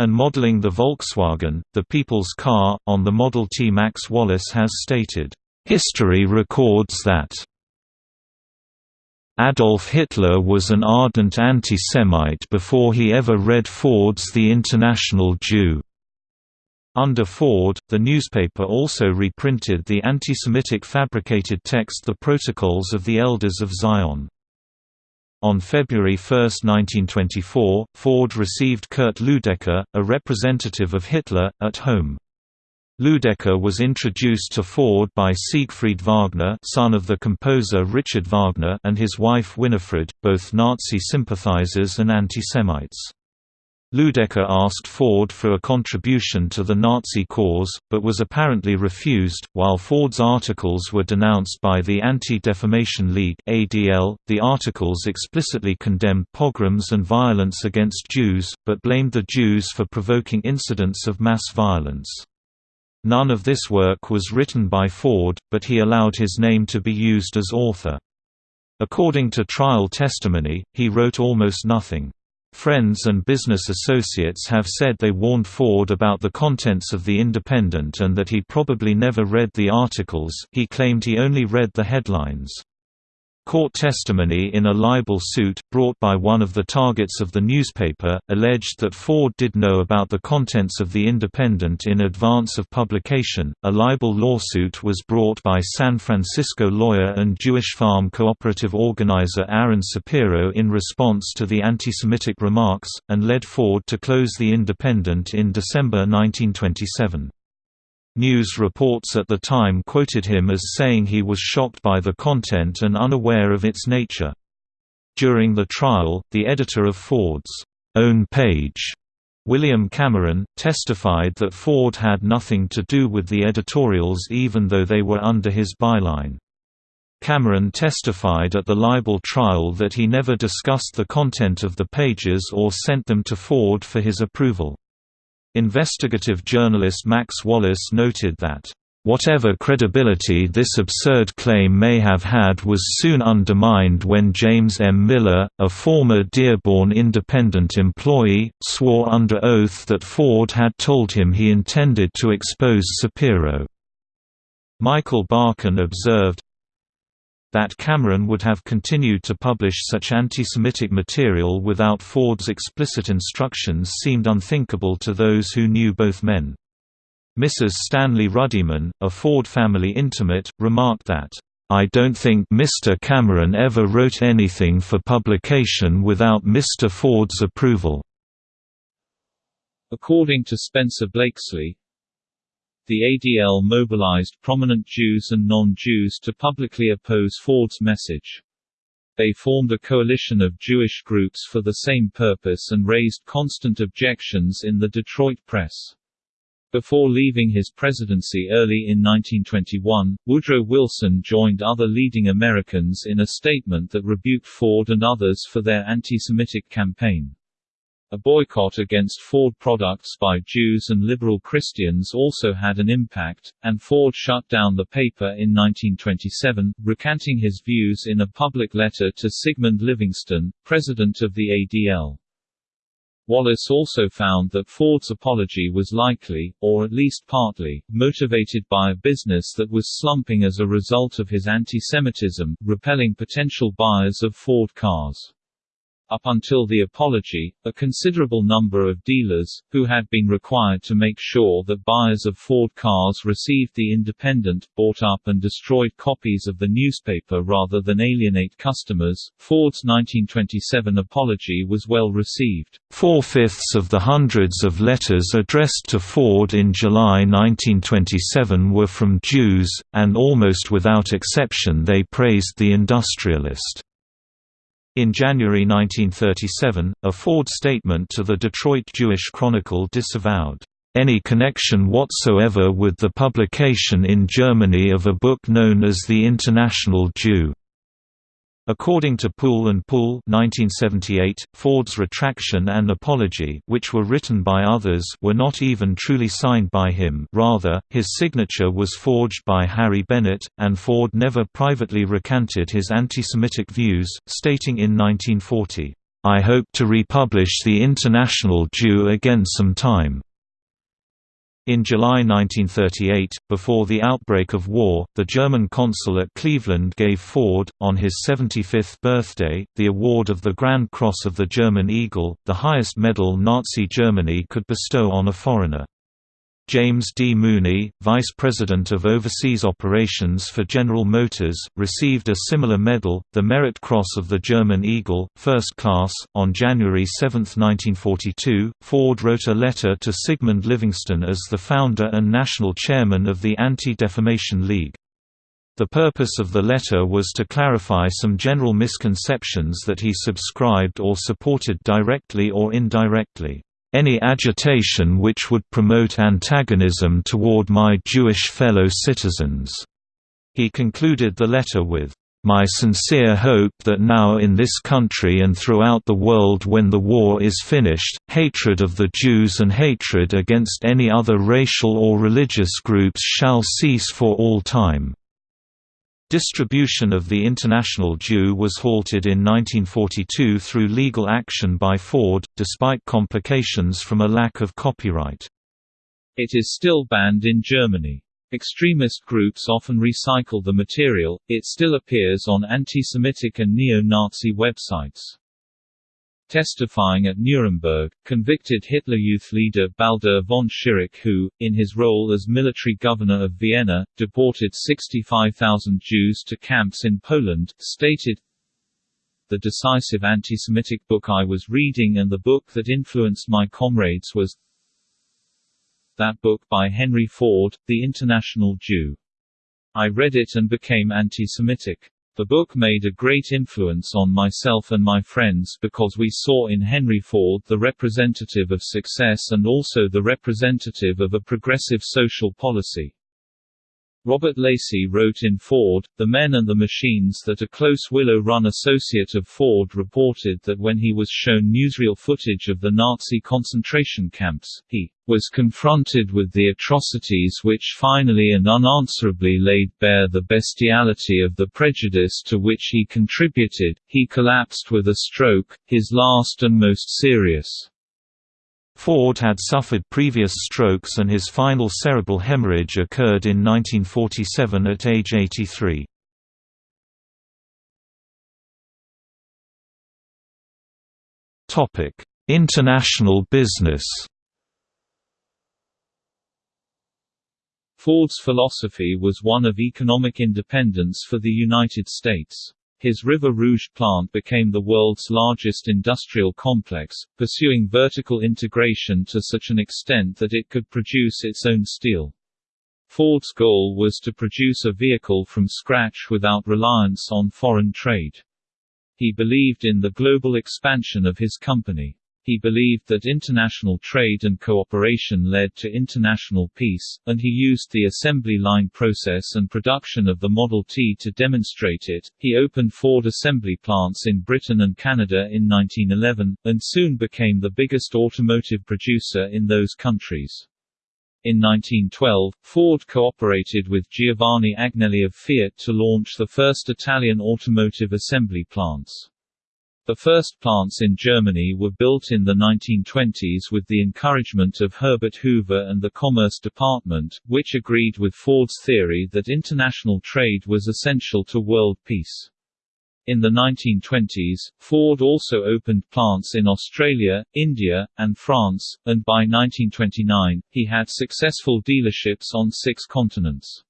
And modeling the Volkswagen, the people's car, on the Model T Max Wallace has stated, "...history records that Adolf Hitler was an ardent anti-Semite before he ever read Ford's The International Jew." Under Ford, the newspaper also reprinted the anti-Semitic fabricated text The Protocols of the Elders of Zion. On February 1, 1924, Ford received Kurt Ludecker, a representative of Hitler, at home. Ludecker was introduced to Ford by Siegfried Wagner son of the composer Richard Wagner and his wife Winifred, both Nazi sympathizers and anti-Semites. Ludecker asked Ford for a contribution to the Nazi cause, but was apparently refused. While Ford's articles were denounced by the Anti-Defamation League (ADL), the articles explicitly condemned pogroms and violence against Jews, but blamed the Jews for provoking incidents of mass violence. None of this work was written by Ford, but he allowed his name to be used as author. According to trial testimony, he wrote almost nothing. Friends and business associates have said they warned Ford about the contents of The Independent and that he probably never read the articles he claimed he only read the headlines. Court testimony in a libel suit, brought by one of the targets of the newspaper, alleged that Ford did know about the contents of The Independent in advance of publication. A libel lawsuit was brought by San Francisco lawyer and Jewish farm cooperative organizer Aaron Sapiro in response to the anti Semitic remarks, and led Ford to close The Independent in December 1927. News reports at the time quoted him as saying he was shocked by the content and unaware of its nature. During the trial, the editor of Ford's own page, William Cameron, testified that Ford had nothing to do with the editorials even though they were under his byline. Cameron testified at the libel trial that he never discussed the content of the pages or sent them to Ford for his approval. Investigative journalist Max Wallace noted that, "...whatever credibility this absurd claim may have had was soon undermined when James M. Miller, a former Dearborn Independent employee, swore under oath that Ford had told him he intended to expose Sapiro." Michael Barkun observed, that Cameron would have continued to publish such anti-Semitic material without Ford's explicit instructions seemed unthinkable to those who knew both men. Mrs. Stanley Ruddiman, a Ford family intimate, remarked that, "...I don't think Mr. Cameron ever wrote anything for publication without Mr. Ford's approval." According to Spencer Blakeslee, the ADL mobilized prominent Jews and non-Jews to publicly oppose Ford's message. They formed a coalition of Jewish groups for the same purpose and raised constant objections in the Detroit press. Before leaving his presidency early in 1921, Woodrow Wilson joined other leading Americans in a statement that rebuked Ford and others for their anti-Semitic campaign. A boycott against Ford products by Jews and liberal Christians also had an impact, and Ford shut down the paper in 1927, recanting his views in a public letter to Sigmund Livingston, president of the ADL. Wallace also found that Ford's apology was likely, or at least partly, motivated by a business that was slumping as a result of his anti-Semitism, repelling potential buyers of Ford cars. Up until the apology, a considerable number of dealers, who had been required to make sure that buyers of Ford cars received the independent, bought up and destroyed copies of the newspaper rather than alienate customers. Ford's 1927 apology was well received. Four-fifths of the hundreds of letters addressed to Ford in July 1927 were from Jews, and almost without exception they praised the industrialist. In January 1937, a Ford statement to the Detroit Jewish Chronicle disavowed any connection whatsoever with the publication in Germany of a book known as The International Jew. According to Pool and Pool 1978, Ford's retraction and apology which were written by others were not even truly signed by him rather, his signature was forged by Harry Bennett, and Ford never privately recanted his anti-Semitic views, stating in 1940, "'I hope to republish The International Jew again some time. In July 1938, before the outbreak of war, the German consul at Cleveland gave Ford, on his 75th birthday, the award of the Grand Cross of the German Eagle, the highest medal Nazi Germany could bestow on a foreigner. James D. Mooney, Vice President of Overseas Operations for General Motors, received a similar medal, the Merit Cross of the German Eagle, First Class. On January 7, 1942, Ford wrote a letter to Sigmund Livingston as the founder and national chairman of the Anti-Defamation League. The purpose of the letter was to clarify some general misconceptions that he subscribed or supported directly or indirectly any agitation which would promote antagonism toward my Jewish fellow citizens." He concluded the letter with, "...my sincere hope that now in this country and throughout the world when the war is finished, hatred of the Jews and hatred against any other racial or religious groups shall cease for all time." Distribution of the International Jew was halted in 1942 through legal action by Ford, despite complications from a lack of copyright. It is still banned in Germany. Extremist groups often recycle the material, it still appears on anti-Semitic and neo-Nazi websites. Testifying at Nuremberg, convicted Hitler Youth leader Baldur von Schirach who, in his role as military governor of Vienna, deported 65,000 Jews to camps in Poland, stated, The decisive anti-Semitic book I was reading and the book that influenced my comrades was that book by Henry Ford, The International Jew. I read it and became anti-Semitic. The book made a great influence on myself and my friends because we saw in Henry Ford the representative of success and also the representative of a progressive social policy. Robert Lacey wrote in Ford, The Men and the Machines that a close Willow Run associate of Ford reported that when he was shown newsreel footage of the Nazi concentration camps, he was confronted with the atrocities which finally and unanswerably laid bare the bestiality of the prejudice to which he contributed. He collapsed with a stroke, his last and most serious. Ford had suffered previous strokes and his final cerebral hemorrhage occurred in 1947 at age 83. International business Ford's philosophy was one of economic independence for the United States. His River Rouge plant became the world's largest industrial complex, pursuing vertical integration to such an extent that it could produce its own steel. Ford's goal was to produce a vehicle from scratch without reliance on foreign trade. He believed in the global expansion of his company. He believed that international trade and cooperation led to international peace, and he used the assembly line process and production of the Model T to demonstrate it. He opened Ford assembly plants in Britain and Canada in 1911, and soon became the biggest automotive producer in those countries. In 1912, Ford cooperated with Giovanni Agnelli of Fiat to launch the first Italian automotive assembly plants. The first plants in Germany were built in the 1920s with the encouragement of Herbert Hoover and the Commerce Department, which agreed with Ford's theory that international trade was essential to world peace. In the 1920s, Ford also opened plants in Australia, India, and France, and by 1929, he had successful dealerships on six continents.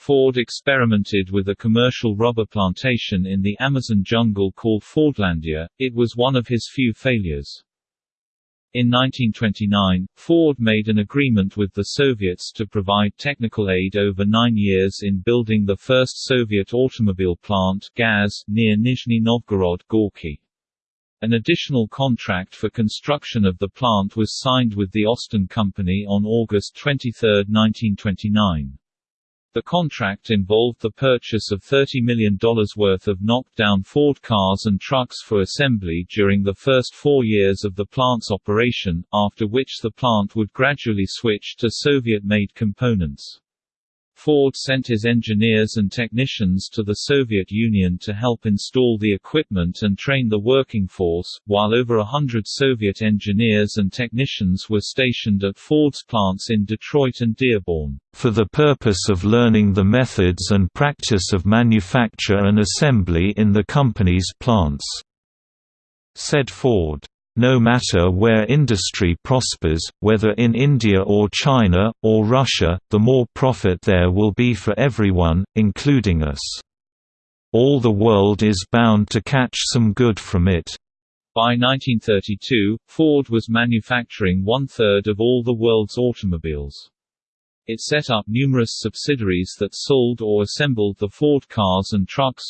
Ford experimented with a commercial rubber plantation in the Amazon jungle called Fordlandia, it was one of his few failures. In 1929, Ford made an agreement with the Soviets to provide technical aid over nine years in building the first Soviet automobile plant GAZ, near Nizhny Novgorod Gorky. An additional contract for construction of the plant was signed with the Austin Company on August 23, 1929. The contract involved the purchase of $30 million worth of knocked-down Ford cars and trucks for assembly during the first four years of the plant's operation, after which the plant would gradually switch to Soviet-made components. Ford sent his engineers and technicians to the Soviet Union to help install the equipment and train the working force, while over a hundred Soviet engineers and technicians were stationed at Ford's plants in Detroit and Dearborn. For the purpose of learning the methods and practice of manufacture and assembly in the company's plants, said Ford. No matter where industry prospers, whether in India or China, or Russia, the more profit there will be for everyone, including us. All the world is bound to catch some good from it. By 1932, Ford was manufacturing one-third of all the world's automobiles. It set up numerous subsidiaries that sold or assembled the Ford cars and trucks,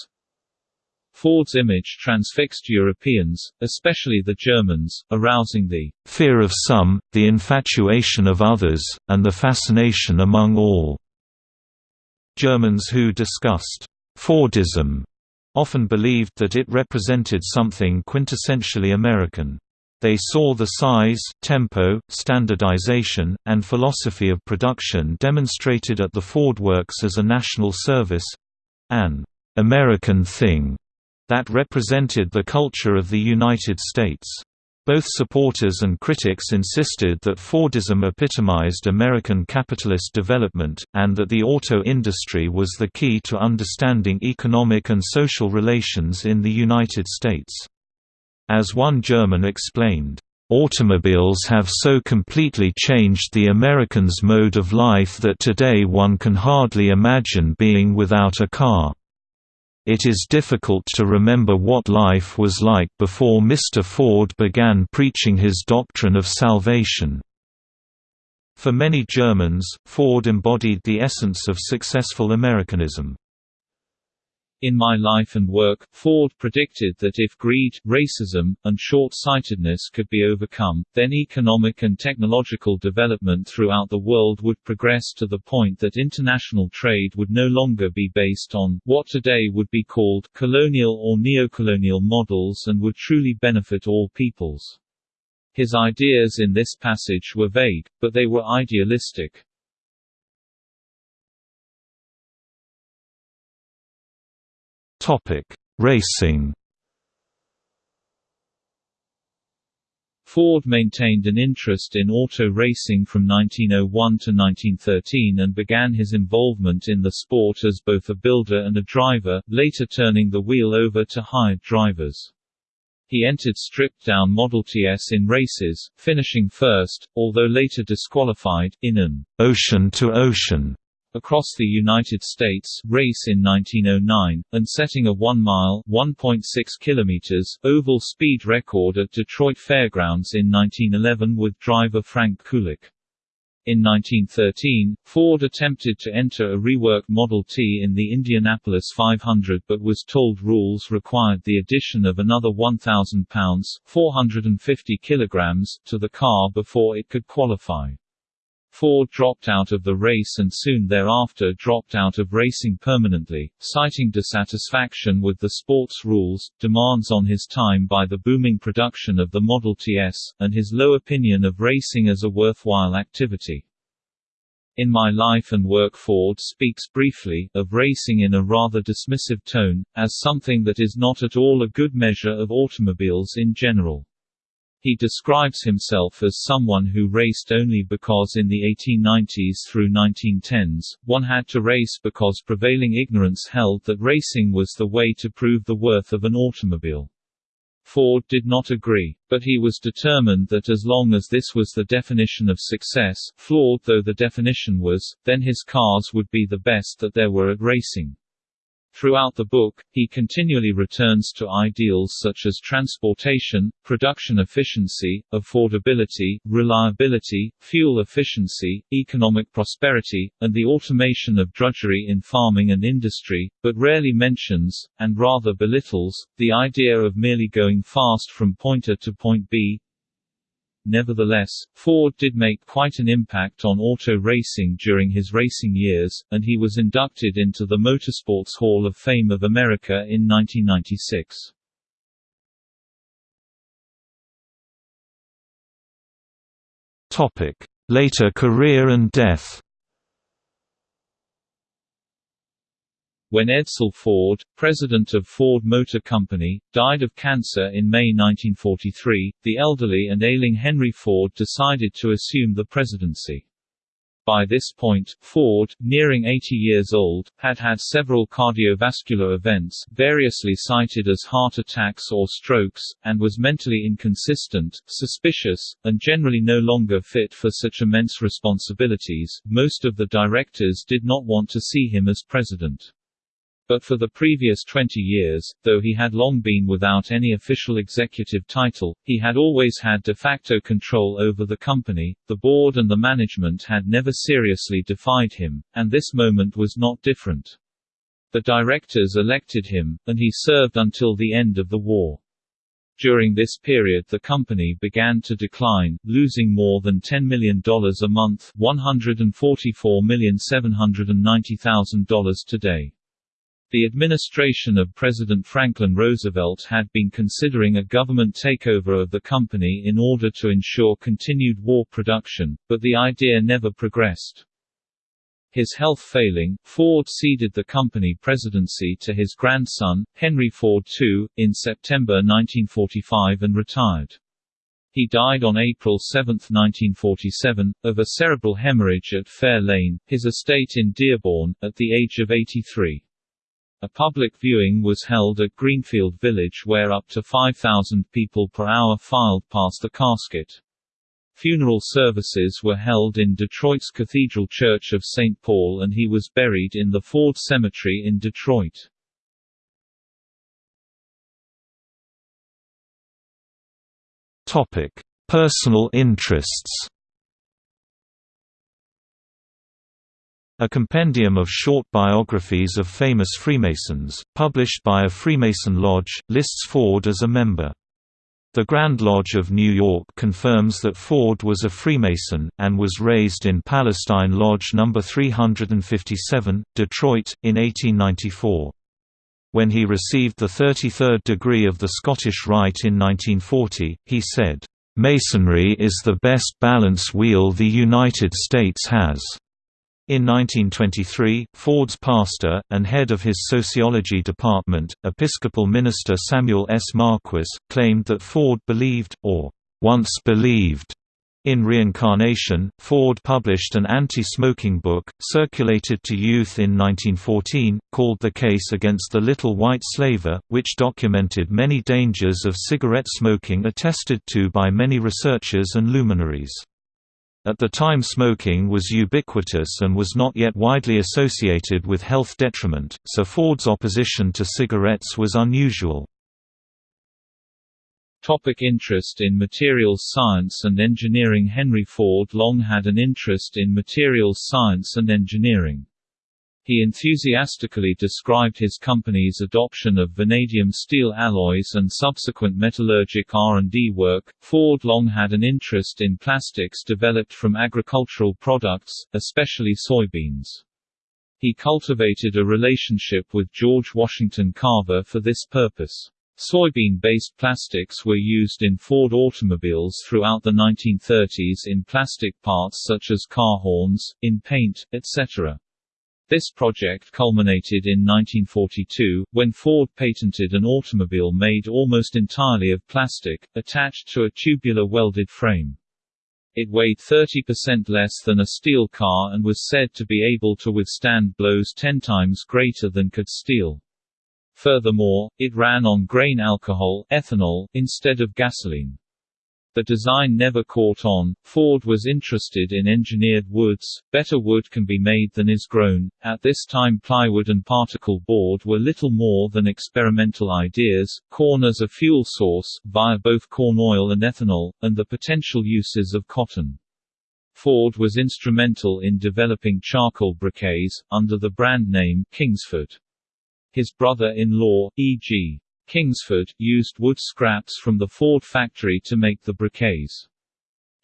Ford's image transfixed Europeans, especially the Germans, arousing the fear of some, the infatuation of others, and the fascination among all. Germans who discussed Fordism often believed that it represented something quintessentially American. They saw the size, tempo, standardization, and philosophy of production demonstrated at the Ford Works as a national service—an American thing that represented the culture of the United States. Both supporters and critics insisted that Fordism epitomized American capitalist development, and that the auto industry was the key to understanding economic and social relations in the United States. As one German explained, Automobiles have so completely changed the Americans' mode of life that today one can hardly imagine being without a car. It is difficult to remember what life was like before Mr. Ford began preaching his doctrine of salvation. For many Germans, Ford embodied the essence of successful Americanism. In My Life and Work, Ford predicted that if greed, racism, and short-sightedness could be overcome, then economic and technological development throughout the world would progress to the point that international trade would no longer be based on, what today would be called, colonial or neocolonial models and would truly benefit all peoples. His ideas in this passage were vague, but they were idealistic. Topic: Racing. Ford maintained an interest in auto racing from 1901 to 1913 and began his involvement in the sport as both a builder and a driver, later turning the wheel over to hired drivers. He entered stripped-down Model TS in races, finishing first, although later disqualified, in an ocean to ocean across the United States race in 1909, and setting a 1-mile (1.6 kilometers) oval speed record at Detroit Fairgrounds in 1911 with driver Frank Kulick. In 1913, Ford attempted to enter a reworked Model T in the Indianapolis 500 but was told rules required the addition of another 1,000 pounds 450 kilograms to the car before it could qualify. Ford dropped out of the race and soon thereafter dropped out of racing permanently, citing dissatisfaction with the sport's rules, demands on his time by the booming production of the Model TS, and his low opinion of racing as a worthwhile activity. In My Life and Work Ford speaks briefly, of racing in a rather dismissive tone, as something that is not at all a good measure of automobiles in general. He describes himself as someone who raced only because in the 1890s through 1910s, one had to race because prevailing ignorance held that racing was the way to prove the worth of an automobile. Ford did not agree, but he was determined that as long as this was the definition of success, flawed though the definition was, then his cars would be the best that there were at racing. Throughout the book, he continually returns to ideals such as transportation, production efficiency, affordability, reliability, fuel efficiency, economic prosperity, and the automation of drudgery in farming and industry, but rarely mentions, and rather belittles, the idea of merely going fast from point A to point B, Nevertheless, Ford did make quite an impact on auto racing during his racing years, and he was inducted into the Motorsports Hall of Fame of America in 1996. Later career and death When Edsel Ford, president of Ford Motor Company, died of cancer in May 1943, the elderly and ailing Henry Ford decided to assume the presidency. By this point, Ford, nearing 80 years old, had had several cardiovascular events, variously cited as heart attacks or strokes, and was mentally inconsistent, suspicious, and generally no longer fit for such immense responsibilities. Most of the directors did not want to see him as president. But for the previous 20 years, though he had long been without any official executive title, he had always had de facto control over the company, the board and the management had never seriously defied him, and this moment was not different. The directors elected him, and he served until the end of the war. During this period the company began to decline, losing more than $10 million a month $144,790,000 today. The administration of President Franklin Roosevelt had been considering a government takeover of the company in order to ensure continued war production, but the idea never progressed. His health failing, Ford ceded the company presidency to his grandson, Henry Ford II, in September 1945 and retired. He died on April 7, 1947, of a cerebral hemorrhage at Fair Lane, his estate in Dearborn, at the age of 83. A public viewing was held at Greenfield Village where up to 5,000 people per hour filed past the casket. Funeral services were held in Detroit's Cathedral Church of St. Paul and he was buried in the Ford Cemetery in Detroit. Personal interests A compendium of short biographies of famous Freemasons, published by a Freemason lodge, lists Ford as a member. The Grand Lodge of New York confirms that Ford was a Freemason, and was raised in Palestine Lodge No. 357, Detroit, in 1894. When he received the 33rd degree of the Scottish Rite in 1940, he said, "...Masonry is the best balance wheel the United States has." In 1923, Ford's pastor, and head of his sociology department, Episcopal minister Samuel S. Marquis, claimed that Ford believed, or once believed, in reincarnation. Ford published an anti smoking book, circulated to youth in 1914, called The Case Against the Little White Slaver, which documented many dangers of cigarette smoking attested to by many researchers and luminaries. At the time smoking was ubiquitous and was not yet widely associated with health detriment, so Ford's opposition to cigarettes was unusual. Topic interest in materials science and engineering Henry Ford long had an interest in materials science and engineering. He enthusiastically described his company's adoption of vanadium steel alloys and subsequent metallurgic R&D work. Ford long had an interest in plastics developed from agricultural products, especially soybeans. He cultivated a relationship with George Washington Carver for this purpose. Soybean-based plastics were used in Ford automobiles throughout the 1930s in plastic parts such as car horns, in paint, etc. This project culminated in 1942, when Ford patented an automobile made almost entirely of plastic, attached to a tubular welded frame. It weighed 30% less than a steel car and was said to be able to withstand blows 10 times greater than could steel. Furthermore, it ran on grain alcohol ethanol, instead of gasoline. The design never caught on. Ford was interested in engineered woods. Better wood can be made than is grown. At this time, plywood and particle board were little more than experimental ideas. Corn as a fuel source, via both corn oil and ethanol, and the potential uses of cotton. Ford was instrumental in developing charcoal briquettes, under the brand name Kingsford. His brother-in-law, E.G. Kingsford, used wood scraps from the Ford factory to make the briquettes.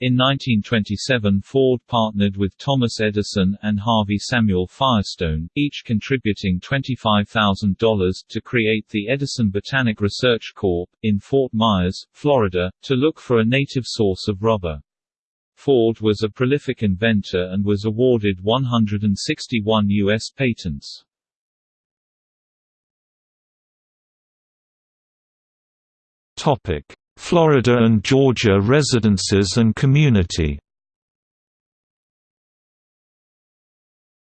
In 1927 Ford partnered with Thomas Edison and Harvey Samuel Firestone, each contributing $25,000 to create the Edison Botanic Research Corp. in Fort Myers, Florida, to look for a native source of rubber. Ford was a prolific inventor and was awarded 161 U.S. patents. Topic: Florida and Georgia residences and community.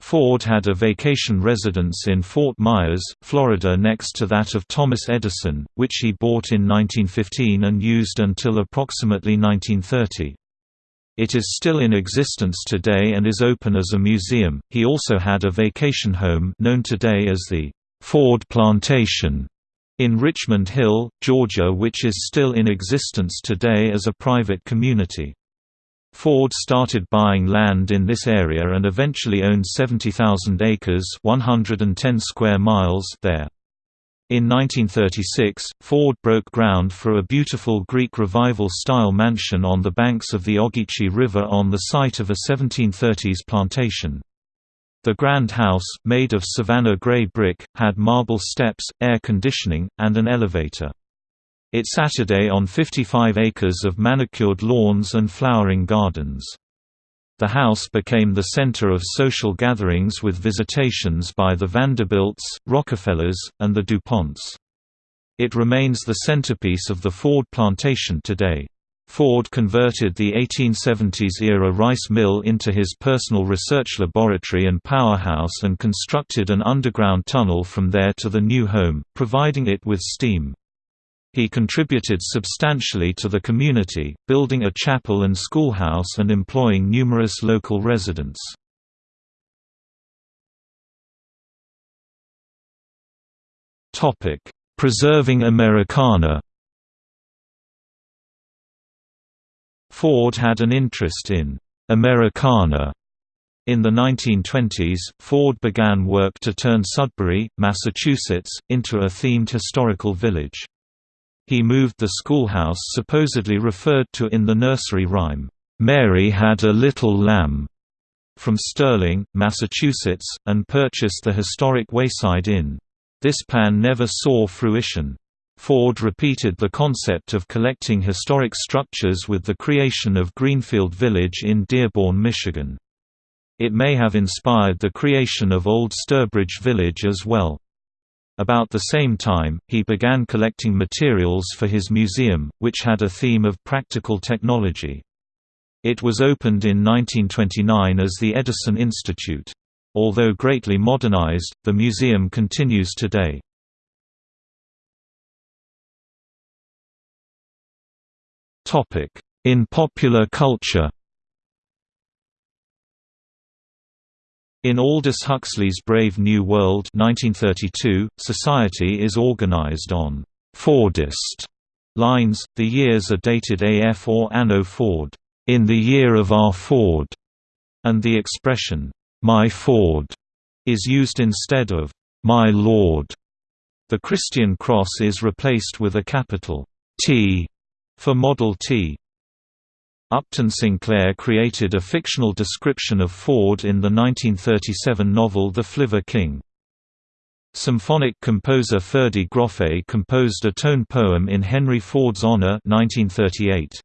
Ford had a vacation residence in Fort Myers, Florida next to that of Thomas Edison, which he bought in 1915 and used until approximately 1930. It is still in existence today and is open as a museum. He also had a vacation home known today as the Ford Plantation in Richmond Hill, Georgia which is still in existence today as a private community. Ford started buying land in this area and eventually owned 70,000 acres 110 square miles there. In 1936, Ford broke ground for a beautiful Greek Revival-style mansion on the banks of the Ogeechee River on the site of a 1730s plantation. The Grand House, made of Savannah gray brick, had marble steps, air conditioning, and an elevator. It sat on 55 acres of manicured lawns and flowering gardens. The house became the center of social gatherings with visitations by the Vanderbilts, Rockefellers, and the DuPonts. It remains the centerpiece of the Ford plantation today. Ford converted the 1870s-era rice mill into his personal research laboratory and powerhouse and constructed an underground tunnel from there to the new home, providing it with steam. He contributed substantially to the community, building a chapel and schoolhouse and employing numerous local residents. Preserving Americana Ford had an interest in Americana. In the 1920s, Ford began work to turn Sudbury, Massachusetts, into a themed historical village. He moved the schoolhouse supposedly referred to in the nursery rhyme, "'Mary Had a Little Lamb' from Sterling, Massachusetts, and purchased the historic Wayside Inn. This plan never saw fruition. Ford repeated the concept of collecting historic structures with the creation of Greenfield Village in Dearborn, Michigan. It may have inspired the creation of Old Sturbridge Village as well. About the same time, he began collecting materials for his museum, which had a theme of practical technology. It was opened in 1929 as the Edison Institute. Although greatly modernized, the museum continues today. In popular culture In Aldous Huxley's Brave New World 1932, society is organized on «Fordist» lines, the years are dated AF or Anno Ford, «in the year of our Ford», and the expression «my Ford» is used instead of «my Lord». The Christian cross is replaced with a capital T for Model T. Upton Sinclair created a fictional description of Ford in the 1937 novel The Flivver King. Symphonic composer Ferde Grofé composed a tone poem in Henry Ford's honor 1938.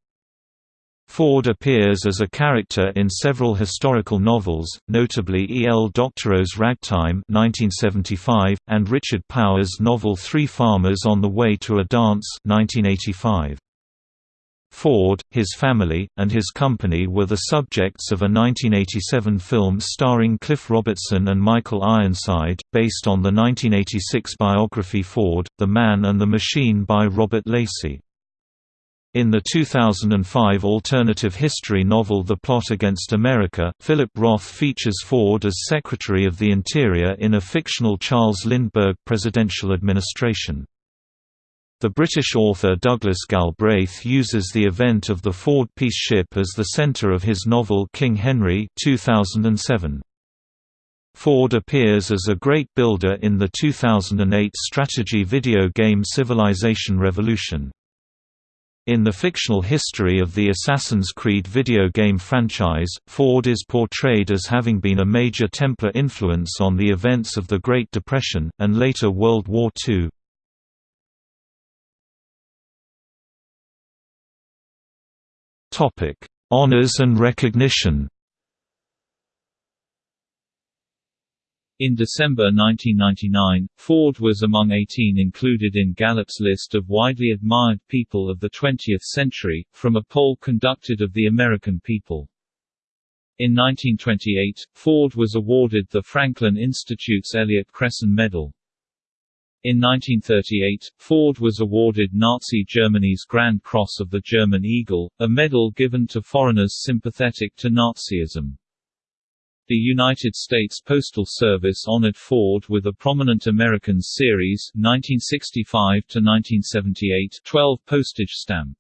Ford appears as a character in several historical novels, notably E. L. Doctorow's Ragtime 1975, and Richard Powers' novel Three Farmers on the Way to a Dance 1985. Ford, his family, and his company were the subjects of a 1987 film starring Cliff Robertson and Michael Ironside, based on the 1986 biography Ford, The Man and the Machine by Robert Lacey. In the 2005 alternative history novel The Plot Against America, Philip Roth features Ford as Secretary of the Interior in a fictional Charles Lindbergh presidential administration. The British author Douglas Galbraith uses the event of the Ford peace ship as the centre of his novel King Henry 2007. Ford appears as a great builder in the 2008 strategy video game Civilization Revolution. In the fictional history of the Assassin's Creed video game franchise, Ford is portrayed as having been a major Templar influence on the events of the Great Depression, and later World War II. Topic: Honors and recognition. In December 1999, Ford was among 18 included in Gallup's list of widely admired people of the 20th century, from a poll conducted of the American people. In 1928, Ford was awarded the Franklin Institute's Elliott Cresson Medal. In 1938, Ford was awarded Nazi Germany's Grand Cross of the German Eagle, a medal given to foreigners sympathetic to Nazism. The United States Postal Service honored Ford with a Prominent Americans Series 1965–1978 12 postage stamp.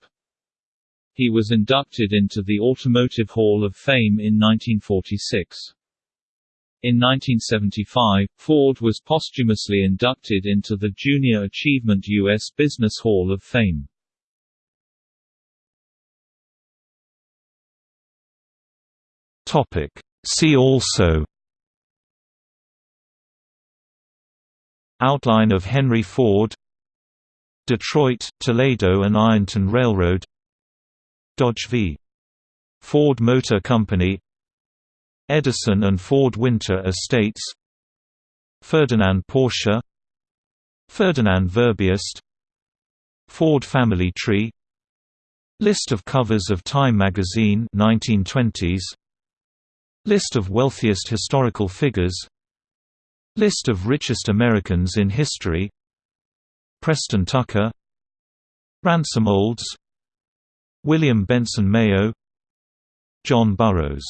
He was inducted into the Automotive Hall of Fame in 1946. In 1975, Ford was posthumously inducted into the Junior Achievement U.S. Business Hall of Fame. See also Outline of Henry Ford Detroit, Toledo and Ironton Railroad Dodge v. Ford Motor Company Edison and Ford Winter Estates Ferdinand Porsche Ferdinand Verbiest Ford family tree List of covers of Time magazine 1920s List of wealthiest historical figures List of richest Americans in history Preston Tucker Ransom Olds William Benson Mayo John Burroughs